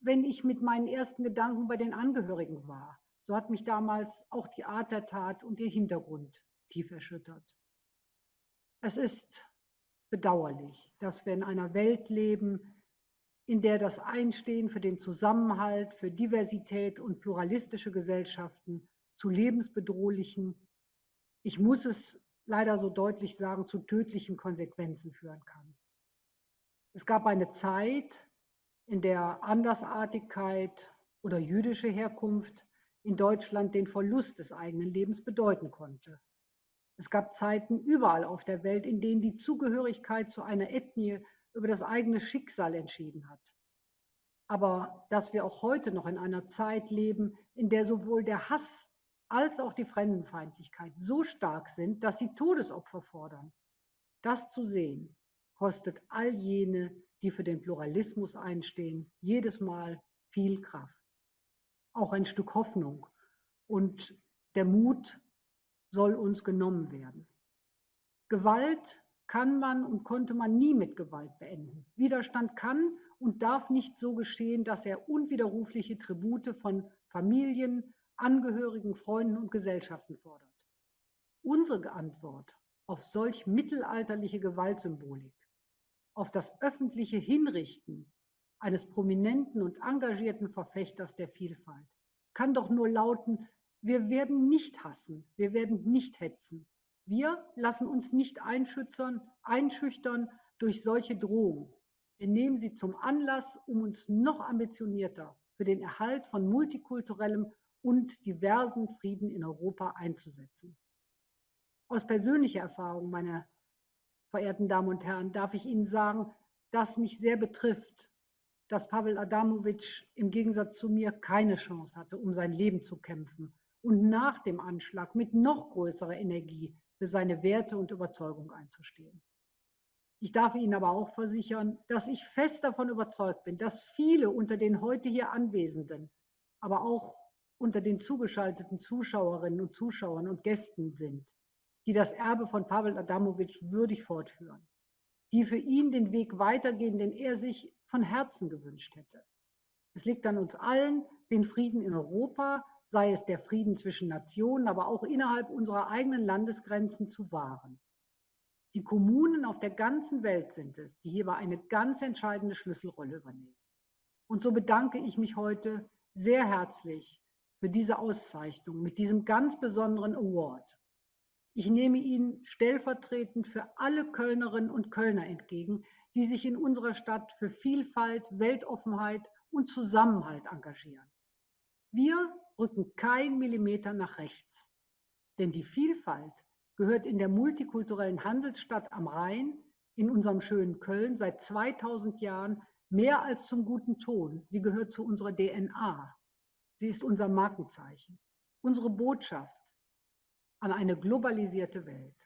wenn ich mit meinen ersten Gedanken bei den Angehörigen war, so hat mich damals auch die Art der Tat und ihr Hintergrund tief erschüttert. Es ist bedauerlich, dass wir in einer Welt leben, in der das Einstehen für den Zusammenhalt, für Diversität und pluralistische Gesellschaften zu lebensbedrohlichen, ich muss es leider so deutlich sagen, zu tödlichen Konsequenzen führen kann. Es gab eine Zeit, in der Andersartigkeit oder jüdische Herkunft in Deutschland den Verlust des eigenen Lebens bedeuten konnte. Es gab Zeiten überall auf der Welt, in denen die Zugehörigkeit zu einer Ethnie über das eigene Schicksal entschieden hat. Aber dass wir auch heute noch in einer Zeit leben, in der sowohl der Hass als auch die Fremdenfeindlichkeit so stark sind, dass sie Todesopfer fordern. Das zu sehen, kostet all jene, die für den Pluralismus einstehen, jedes Mal viel Kraft. Auch ein Stück Hoffnung und der Mut soll uns genommen werden. Gewalt kann man und konnte man nie mit Gewalt beenden. Widerstand kann und darf nicht so geschehen, dass er unwiderrufliche Tribute von Familien, Angehörigen, Freunden und Gesellschaften fordert. Unsere Antwort auf solch mittelalterliche Gewaltsymbolik, auf das öffentliche Hinrichten eines prominenten und engagierten Verfechters der Vielfalt, kann doch nur lauten, wir werden nicht hassen, wir werden nicht hetzen. Wir lassen uns nicht einschüchtern, durch solche Drohungen. Wir nehmen sie zum Anlass, um uns noch ambitionierter für den Erhalt von multikulturellem und diversen Frieden in Europa einzusetzen. Aus persönlicher Erfahrung, meine verehrten Damen und Herren, darf ich Ihnen sagen, dass mich sehr betrifft, dass Pavel Adamovic im Gegensatz zu mir keine Chance hatte, um sein Leben zu kämpfen und nach dem Anschlag mit noch größerer Energie für seine Werte und Überzeugung einzustehen. Ich darf Ihnen aber auch versichern, dass ich fest davon überzeugt bin, dass viele unter den heute hier Anwesenden, aber auch unter den zugeschalteten Zuschauerinnen und Zuschauern und Gästen sind, die das Erbe von Pavel Adamovic würdig fortführen, die für ihn den Weg weitergehen, den er sich von Herzen gewünscht hätte. Es liegt an uns allen, den Frieden in Europa sei es der Frieden zwischen Nationen, aber auch innerhalb unserer eigenen Landesgrenzen zu wahren. Die Kommunen auf der ganzen Welt sind es, die hierbei eine ganz entscheidende Schlüsselrolle übernehmen. Und so bedanke ich mich heute sehr herzlich für diese Auszeichnung mit diesem ganz besonderen Award. Ich nehme ihn stellvertretend für alle Kölnerinnen und Kölner entgegen, die sich in unserer Stadt für Vielfalt, Weltoffenheit und Zusammenhalt engagieren. Wir rücken kein Millimeter nach rechts. Denn die Vielfalt gehört in der multikulturellen Handelsstadt am Rhein, in unserem schönen Köln, seit 2000 Jahren mehr als zum guten Ton. Sie gehört zu unserer DNA. Sie ist unser Markenzeichen, unsere Botschaft an eine globalisierte Welt.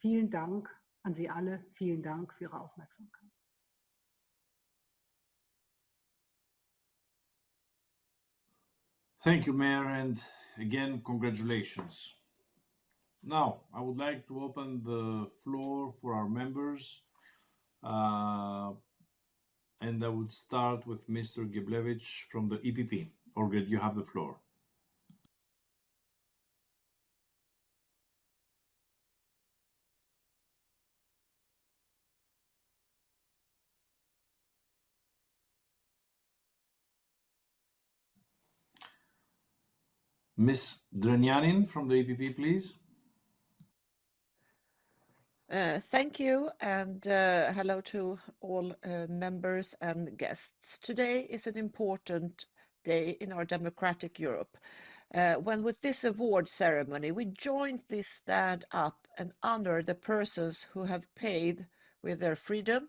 Vielen Dank An Sie alle vielen Dank für Ihre Aufmerksamkeit. Thank you, Mayor, and again, congratulations. Now, I would like to open the floor for our members. Uh, and I would start with Mr. Geblewicz from the EPP. Olgierd, you have the floor. Ms. Drenianin from the EPP, please. Uh, thank you and uh, hello to all uh, members and guests. Today is an important day in our democratic Europe uh, when with this award ceremony we jointly stand up and honor the persons who have paid with their freedom,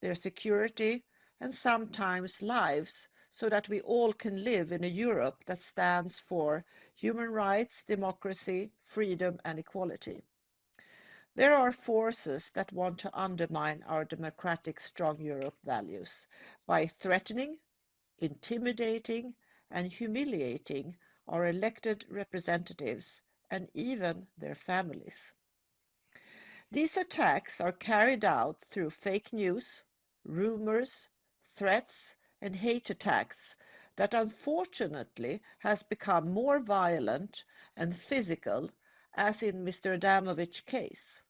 their security and sometimes lives so that we all can live in a Europe that stands for human rights, democracy, freedom and equality. There are forces that want to undermine our democratic strong Europe values by threatening, intimidating and humiliating our elected representatives and even their families. These attacks are carried out through fake news, rumors, threats and hate attacks that unfortunately has become more violent and physical as in Mr. Adamovic's case.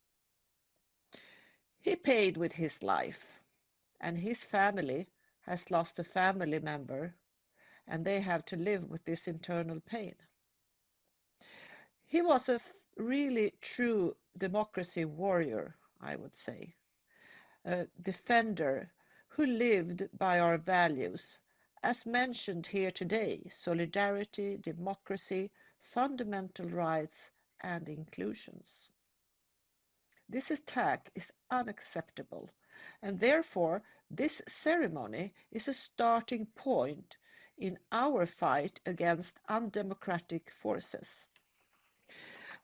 He paid with his life, and his family has lost a family member, and they have to live with this internal pain. He was a really true democracy warrior, I would say, a defender who lived by our values, as mentioned here today solidarity, democracy, fundamental rights, and inclusions. This attack is unacceptable, and therefore this ceremony is a starting point in our fight against undemocratic forces.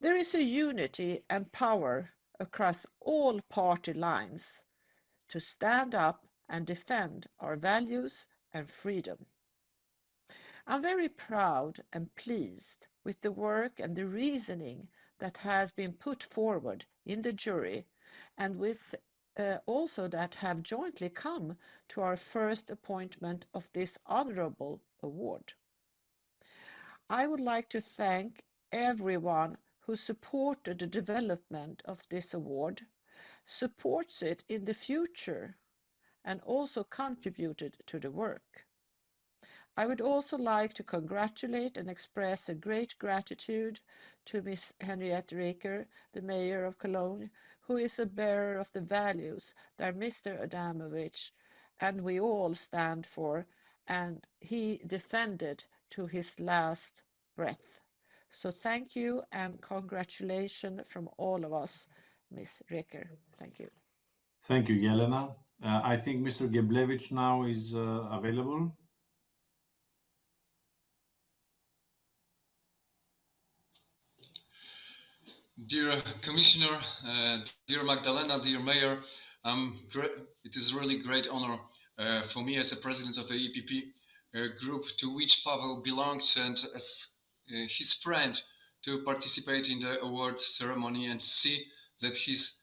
There is a unity and power across all party lines to stand up and defend our values and freedom. I'm very proud and pleased with the work and the reasoning that has been put forward in the jury and with uh, also that have jointly come to our first appointment of this honorable award. I would like to thank everyone who supported the development of this award, supports it in the future, and also contributed to the work. I would also like to congratulate and express a great gratitude to Ms. Henriette Reker, the Mayor of Cologne, who is a bearer of the values that Mr. Adamovich and we all stand for, and he defended to his last breath. So thank you and congratulations from all of us, Ms. Reker. Thank you. Thank you, Yelena. Uh, I think Mr. Geblewicz now is uh, available. Dear Commissioner, uh, dear Magdalena, dear Mayor, um, it is really great honor uh, for me as a president of the EPP uh, group to which Pavel belongs and as uh, his friend to participate in the award ceremony and see that his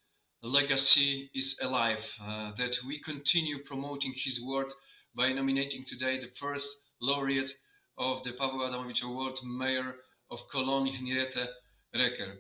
legacy is alive, uh, that we continue promoting his work by nominating today the first laureate of the Pavel Adamovich Award, Mayor of Cologne, Henriette Reker.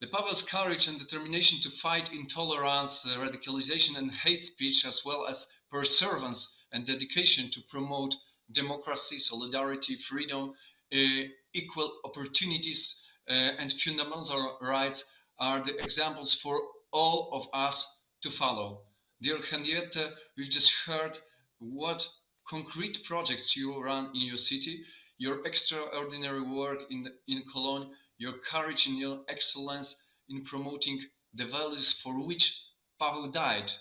The Pavel's courage and determination to fight intolerance, uh, radicalization and hate speech, as well as perseverance and dedication to promote democracy, solidarity, freedom, uh, equal opportunities uh, and fundamental rights are the examples for all of us to follow. Dear Henriette, we've just heard what concrete projects you run in your city, your extraordinary work in, in Cologne, your courage and your excellence in promoting the values for which Pavel died,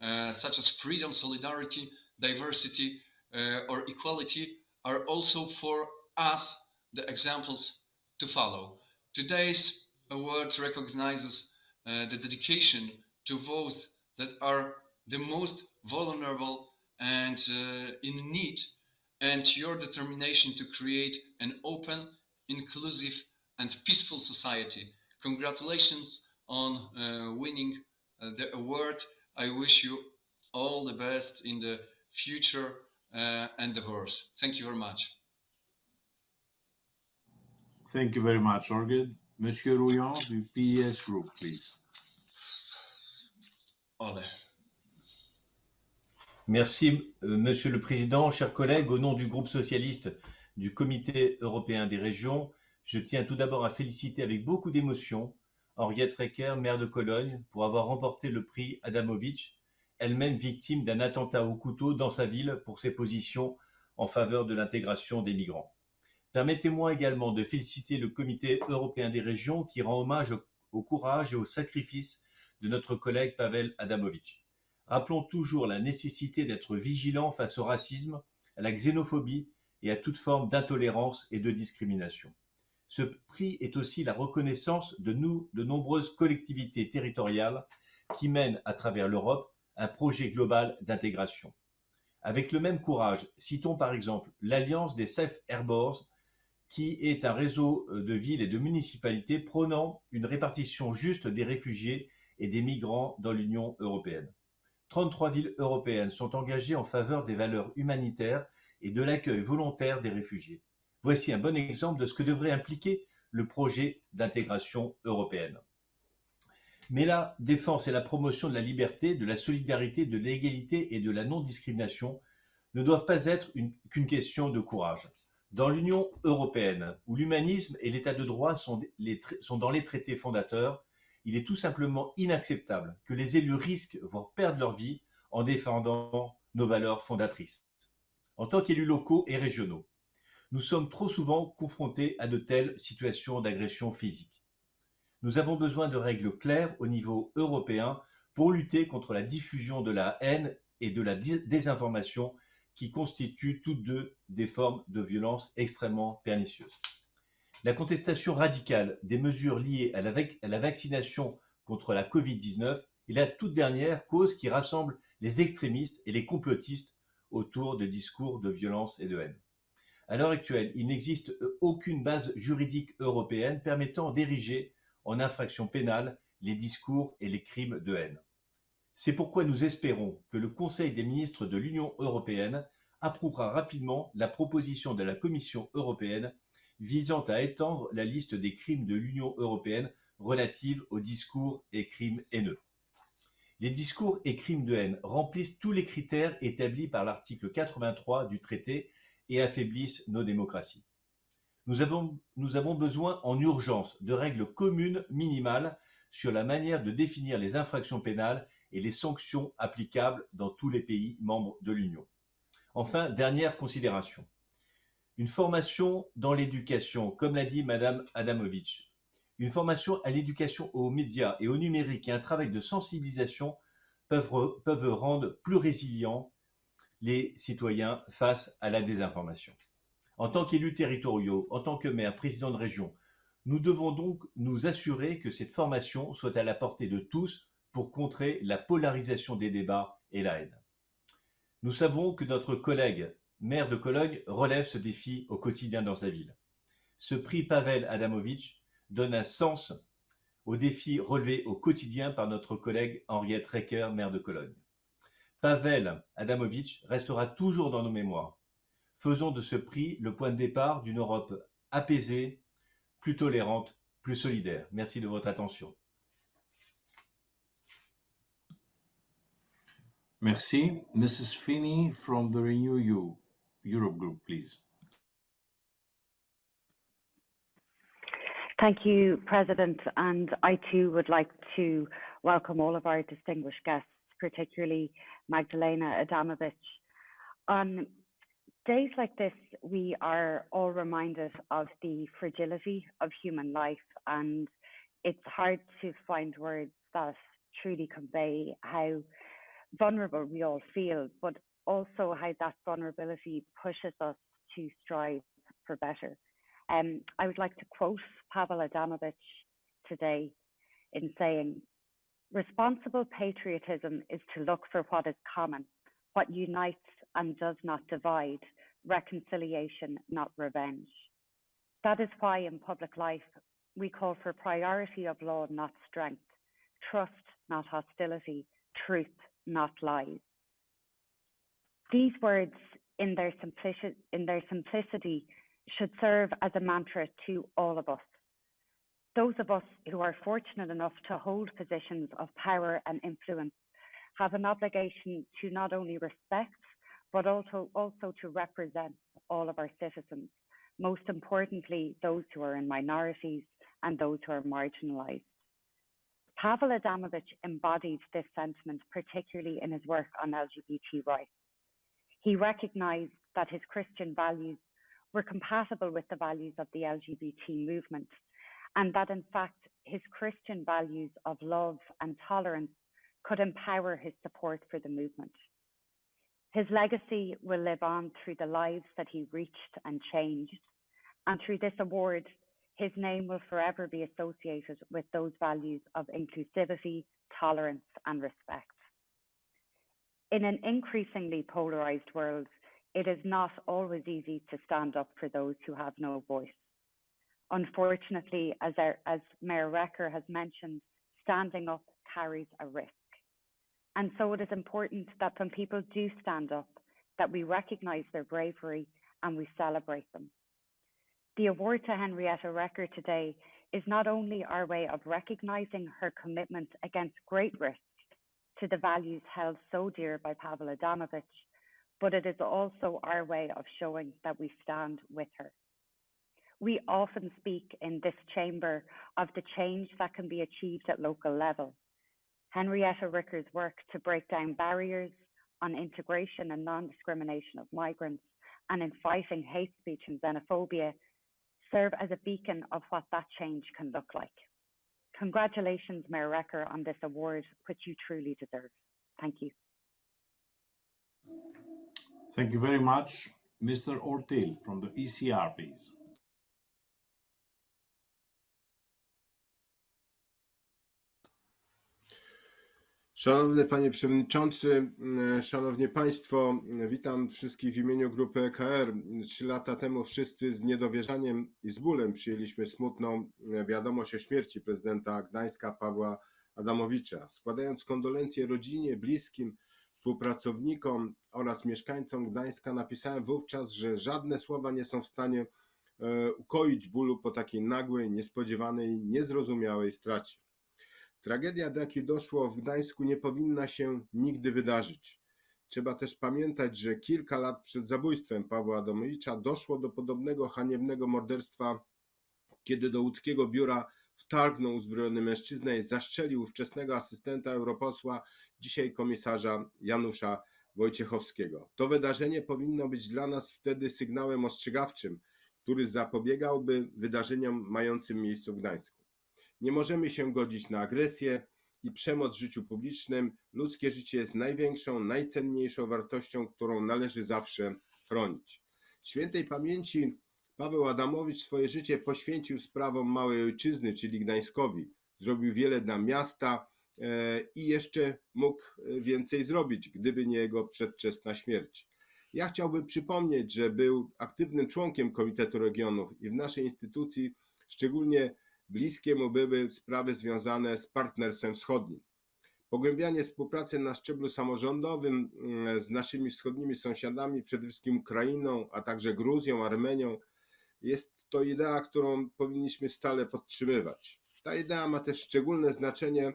uh, such as freedom, solidarity, diversity, uh, or equality, are also for us the examples to follow. Today's award recognizes uh, the dedication to those that are the most vulnerable and uh, in need, and your determination to create an open, inclusive, and peaceful society. Congratulations on uh, winning uh, the award. I wish you all the best in the future uh, endeavors. Thank you very much. Thank you very much, Jorge. Monsieur Rouillon, the PES Group, please. Merci, euh, Monsieur le Président. Chers collègues, au nom du groupe socialiste du Comité européen des régions, je tiens tout d'abord à féliciter avec beaucoup d'émotion Henriette Recker, maire de Cologne, pour avoir remporté le prix Adamovitch, elle-même victime d'un attentat au couteau dans sa ville pour ses positions en faveur de l'intégration des migrants. Permettez-moi également de féliciter le Comité européen des régions qui rend hommage au, courage et au sacrifice de notre collègue Pavel Adamovitch. Rappelons toujours la nécessité d'être vigilant face au racisme, à la xénophobie et à toute forme d'intolérance et de discrimination. Ce prix est aussi la reconnaissance de nous, de nombreuses collectivités territoriales qui mènent à travers l'Europe un projet global d'intégration. Avec le même courage, citons par exemple l'Alliance des Safe Harbors, qui est un réseau de villes et de municipalités prônant une répartition juste des réfugiés et des migrants dans l'Union européenne. 33 villes européennes sont engagées en faveur des valeurs humanitaires et de l'accueil volontaire des réfugiés. Voici un bon exemple de ce que devrait impliquer le projet d'intégration européenne. Mais la défense et la promotion de la liberté, de la solidarité, de l'égalité et de la non-discrimination ne doivent pas être qu'une question de courage. Dans l'Union européenne, où l'humanisme et l'état de droit sont, dans les traités fondateurs, il est tout simplement inacceptable que les élus risquent, voire perdent leur vie en défendant nos valeurs fondatrices. En tant qu'élus locaux et régionaux, nous sommes trop souvent confrontés à de telles situations d'agression physique. Nous avons besoin de règles claires au niveau européen pour lutter contre la diffusion de la haine et de la désinformation qui constituent toutes deux des formes de violence extrêmement pernicieuses. La contestation radicale des mesures liées à la, vaccination contre la Covid-19 est la toute dernière cause qui rassemble les extrémistes et les complotistes autour de discours de violence et de haine. À l'heure actuelle, il n'existe aucune base juridique européenne permettant d'ériger en infraction pénale les discours et les crimes de haine. C'est pourquoi nous espérons que le Conseil des ministres de l'Union européenne approuvera rapidement la proposition de la Commission européenne visant à étendre la liste des crimes de l'Union européenne relative aux discours et crimes haineux. Les discours et crimes de haine remplissent tous les critères établis par l'article 83 du traité et affaiblissent nos démocraties. Nous avons, nous avons besoin en urgence de règles communes minimales sur la manière de définir les infractions pénales et les sanctions applicables dans tous les pays membres de l'Union. Enfin, dernière considération. Une formation dans l'éducation, comme l'a dit Madame Adamovitch. Une formation à l'éducation aux médias et au numérique et un travail de sensibilisation peuvent, peuvent rendre plus résilients les citoyens face à la désinformation. En tant qu'élus territoriaux, en tant que maire, président de région, nous devons donc nous assurer que cette formation soit à la portée de tous pour contrer la polarisation des débats et la haine. Nous savons que notre collègue maire de Cologne, relève ce défi au quotidien dans sa ville. Ce prix Pavel Adamovitch donne un sens au défi relevé au quotidien par notre collègue Henriette Recker, maire de Cologne. Pavel Adamovitch restera toujours dans nos mémoires. Faisons de ce prix le point de départ d'une Europe apaisée, plus tolérante, plus solidaire. Merci de votre attention. Merci. Mrs. Feeney from the Renew You Europe Group, please. Thank you, President. And I too would like to welcome all of our distinguished guests, particularly Magdalena Adamovich. On days like this, we are all reminded of the fragility of human life, and it's hard to find words that truly convey how vulnerable we all feel, but also how that vulnerability pushes us to strive for better. Um, I would like to quote Pavel Adamovich today in saying, Responsible patriotism is to look for what is common, what unites and does not divide, reconciliation, not revenge. That is why in public life we call for priority of law, not strength, trust, not hostility, truth, not lies. These words, in their, simplici- in their simplicity, should serve as a mantra to all of us. Those of us who are fortunate enough to hold positions of power and influence have an obligation to not only respect, but also, also to represent all of our citizens, most importantly, those who are in minorities and those who are marginalized. Pavel Adamovich embodied this sentiment, particularly in his work on LGBT rights. He recognized that his Christian values were compatible with the values of the LGBT movement, and that in fact his Christian values of love and tolerance could empower his support for the movement. His legacy will live on through the lives that he reached and changed, and through this award, his name will forever be associated with those values of inclusivity, tolerance, and respect. In an increasingly polarized world, it is not always easy to stand up for those who have no voice. Unfortunately, as, our, as Mayor Reker has mentioned, standing up carries a risk. And so it is important that when people do stand up, that we recognize their bravery and we celebrate them. The award to Henrietta Reker today is not only our way of recognizing her commitment against great risks to the values held so dear by Pavel Adamovich, but it is also our way of showing that we stand with her. We often speak in this chamber of the change that can be achieved at local level. Henrietta Reker's work to break down barriers on integration and non-discrimination of migrants and in fighting hate speech and xenophobia serve as a beacon of what that change can look like. Congratulations, Mayor Reker, on this award, which you truly deserve. Thank you. Thank you very much. Mr. Ortyl from the ECR, please. Szanowny Panie Przewodniczący, e, Szanowni Państwo, e, witam wszystkich w imieniu grupy EKR. Trzy lata temu wszyscy z niedowierzaniem i z bólem przyjęliśmy smutną e, wiadomość o śmierci prezydenta Gdańska Pawła Adamowicza. Składając kondolencje rodzinie, bliskim, współpracownikom oraz mieszkańcom Gdańska, napisałem wówczas, że żadne słowa nie są w stanie ukoić bólu po takiej nagłej, niespodziewanej, niezrozumiałej stracie. Tragedia, do jakiej doszło w Gdańsku, nie powinna się nigdy wydarzyć. Trzeba też pamiętać, że kilka lat przed zabójstwem Pawła Adamowicza doszło do podobnego haniebnego morderstwa, kiedy do łódzkiego biura wtargnął uzbrojony mężczyzna i zastrzelił ówczesnego asystenta europosła, dzisiaj komisarza Janusza Wojciechowskiego. To wydarzenie powinno być dla nas wtedy sygnałem ostrzegawczym, który zapobiegałby wydarzeniom mającym miejsce w Gdańsku. Nie możemy się godzić na agresję i przemoc w życiu publicznym. Ludzkie życie jest największą, najcenniejszą wartością, którą należy zawsze chronić. Świętej pamięci Paweł Adamowicz swoje życie poświęcił sprawom małej ojczyzny, czyli Gdańskowi. Zrobił wiele dla miasta e, i jeszcze mógł więcej zrobić, gdyby nie jego przedwczesna śmierć. Ja chciałbym przypomnieć, że był aktywnym członkiem Komitetu Regionów i w naszej instytucji szczególnie Bliskie mu były sprawy związane z partnerstwem wschodnim. Pogłębianie współpracy na szczeblu samorządowym mm, z naszymi wschodnimi sąsiadami, przede wszystkim Ukrainą, a także Gruzją, Armenią, jest to idea, którą powinniśmy stale podtrzymywać. Ta idea ma też szczególne znaczenie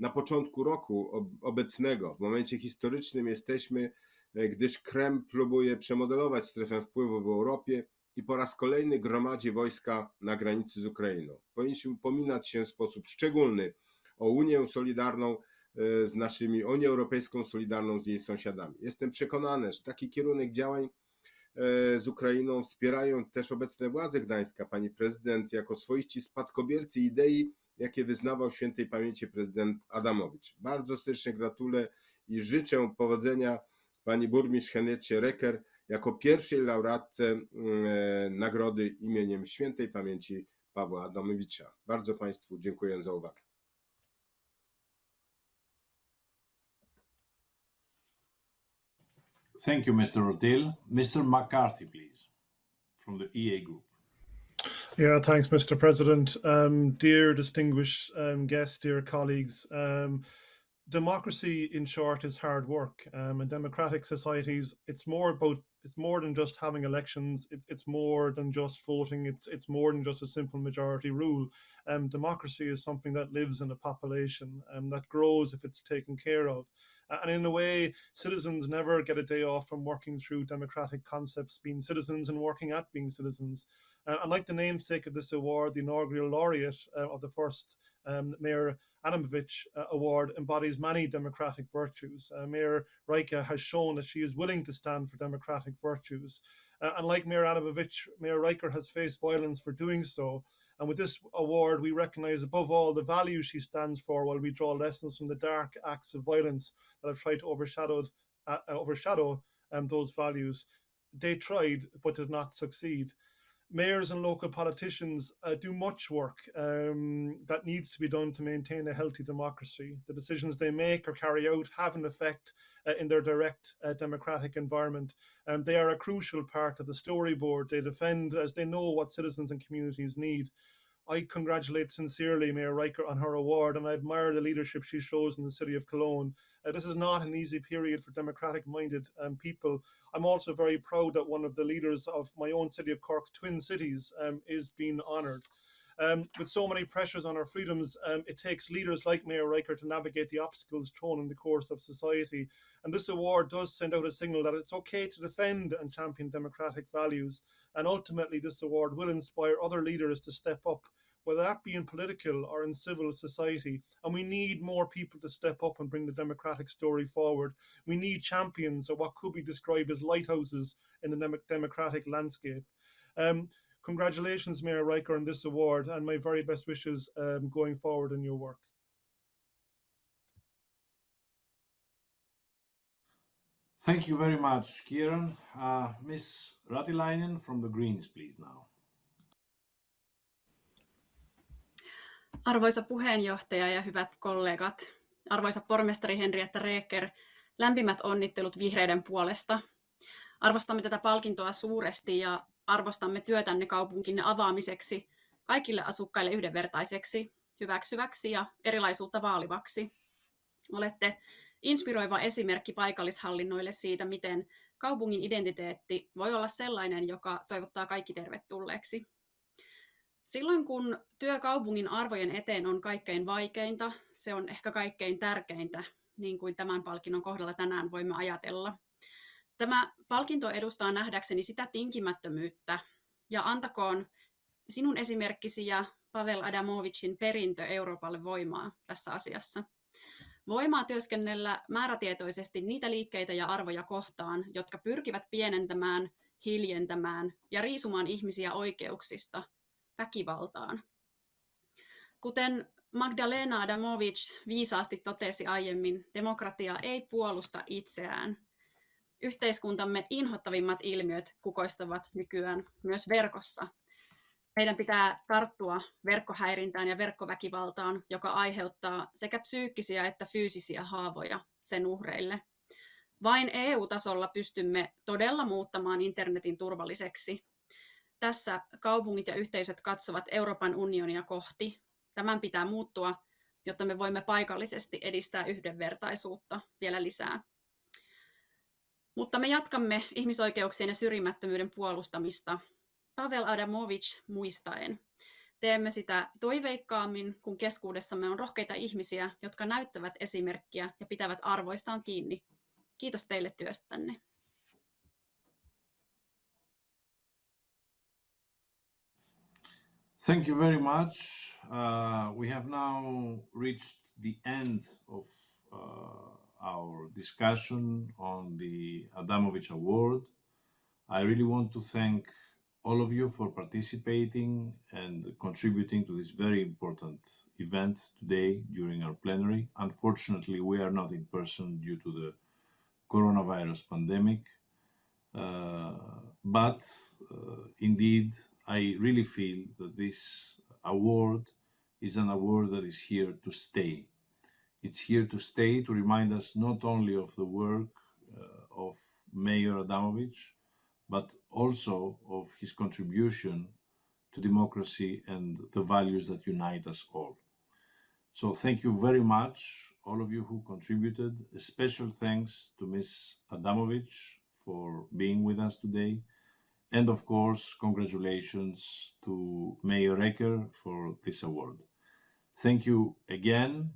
na początku roku obecnego. W momencie historycznym jesteśmy, e, gdyż Kreml próbuje przemodelować strefę wpływu w Europie i po raz kolejny gromadzi wojska na granicy z Ukrainą. Powinniśmy upominać się w sposób szczególny o Unię Solidarną e, z naszymi, Unię Europejską Solidarną z jej sąsiadami. Jestem przekonany, że taki kierunek działań e, z Ukrainą wspierają też obecne władze Gdańska, pani prezydent, jako swoiści spadkobiercy idei, jakie wyznawał świętej pamięci prezydent Adamowicz. Bardzo serdecznie gratuluję i życzę powodzenia pani burmistrz Henriecie Reker jako pierwszej laureatce mm, e, nagrody imieniem świętej pamięci Pawła Adamowicza. Bardzo Państwu dziękuję za uwagę. Thank you, Mr. Rotil. Mr. McCarthy, please, from the EA Group. Yeah, thanks, Mr. President. Um, dear distinguished um, guests, dear colleagues, um, democracy, in short, is hard work. Um, in democratic societies, it's more about it's more than just having elections. It, it's more than just voting. It's it's more than just a simple majority rule. Um, democracy is something that lives in a population and um, that grows if it's taken care of. And in a way, citizens never get a day off from working through democratic concepts, being citizens and working at being citizens. Uh, and like the namesake of this award, the inaugural laureate uh, of the first um, Mayor Adamowicz uh, Award embodies many democratic virtues. Uh, Mayor Reker has shown that she is willing to stand for democratic virtues. Uh, and like Mayor Adamowicz, Mayor Reker has faced violence for doing so. And with this award, we recognize above all the values she stands for while we draw lessons from the dark acts of violence that have tried to overshadow, uh, overshadow um, those values. They tried, but did not succeed mayors and local politicians uh, do much work um, that needs to be done to maintain a healthy democracy. The decisions they make or carry out have an effect uh, in their direct uh, democratic environment. And they are a crucial part of the storyboard they defend as they know what citizens and communities need. I congratulate sincerely Mayor Reker on her award and I admire the leadership she shows in the city of Cologne. Uh, this is not an easy period for democratic minded um, people. I'm also very proud that one of the leaders of my own city of Cork's twin cities um, is being honoured. Um, with so many pressures on our freedoms, um, it takes leaders like Mayor Reker to navigate the obstacles thrown in the course of society. And this award does send out a signal that it's okay to defend and champion democratic values. And ultimately, this award will inspire other leaders to step up whether that be in political or in civil society. And we need more people to step up and bring the democratic story forward. We need champions of what could be described as lighthouses in the democratic landscape. Um, congratulations, Mayor Reker, on this award, and my very best wishes um, going forward in your work. Thank you very much, Kieran. Uh, Ms. Ratilainen from the Greens, please now. Arvoisa puheenjohtaja ja hyvät kollegat, arvoisa pormestari Henrietta Reeker, lämpimät onnittelut vihreiden puolesta. Arvostamme tätä palkintoa suuresti ja arvostamme työtänne kaupunkinne avaamiseksi kaikille asukkaille yhdenvertaiseksi, hyväksyväksi ja erilaisuutta vaalivaksi. Olette inspiroiva esimerkki paikallishallinnoille siitä, miten kaupungin identiteetti voi olla sellainen, joka toivottaa kaikki tervetulleeksi. Silloin kun työ kaupungin arvojen eteen on kaikkein vaikeinta, se on ehkä kaikkein tärkeintä, niin kuin tämän palkinnon kohdalla tänään voimme ajatella. Tämä palkinto edustaa nähdäkseni sitä tinkimättömyyttä ja antakoon sinun esimerkkisi ja Pavel Adamovicin perintö Euroopalle voimaa tässä asiassa. Voimaa työskennellä määrätietoisesti niitä liikkeitä ja arvoja kohtaan, jotka pyrkivät pienentämään, hiljentämään ja riisumaan ihmisiä oikeuksista – väkivaltaan. Kuten Magdalena Adamovic viisaasti totesi aiemmin, demokratia ei puolusta itseään. Yhteiskuntamme inhottavimmat ilmiöt kukoistavat nykyään myös verkossa. Meidän pitää tarttua verkkohäirintään ja verkkoväkivaltaan, joka aiheuttaa sekä psyykkisiä että fyysisiä haavoja sen uhreille. Vain EU-tasolla pystymme todella muuttamaan internetin turvalliseksi tässä kaupungit ja yhteisöt katsovat Euroopan unionia kohti. Tämän pitää muuttua, jotta me voimme paikallisesti edistää yhdenvertaisuutta vielä lisää. Mutta me jatkamme ihmisoikeuksien ja syrjimättömyyden puolustamista Pavel Adamovic muistaen. Teemme sitä toiveikkaammin, kun keskuudessamme on rohkeita ihmisiä, jotka näyttävät esimerkkiä ja pitävät arvoistaan kiinni. Kiitos teille työstänne. Thank you very much. Uh, we have now reached the end of uh, our discussion on the Adamowicz Award. I really want to thank all of you for participating and contributing to this very important event today during our plenary. Unfortunately, we are not in person due to the coronavirus pandemic, uh, but uh, indeed I really feel that this award is an award that is here to stay. It's here to stay to remind us not only of the work uh, of Mayor Adamowicz, but also of his contribution to democracy and the values that unite us all. So thank you very much, all of you who contributed. A special thanks to Ms. Adamowicz for being with us today. And of course, congratulations to Mayor Reker for this award. Thank you again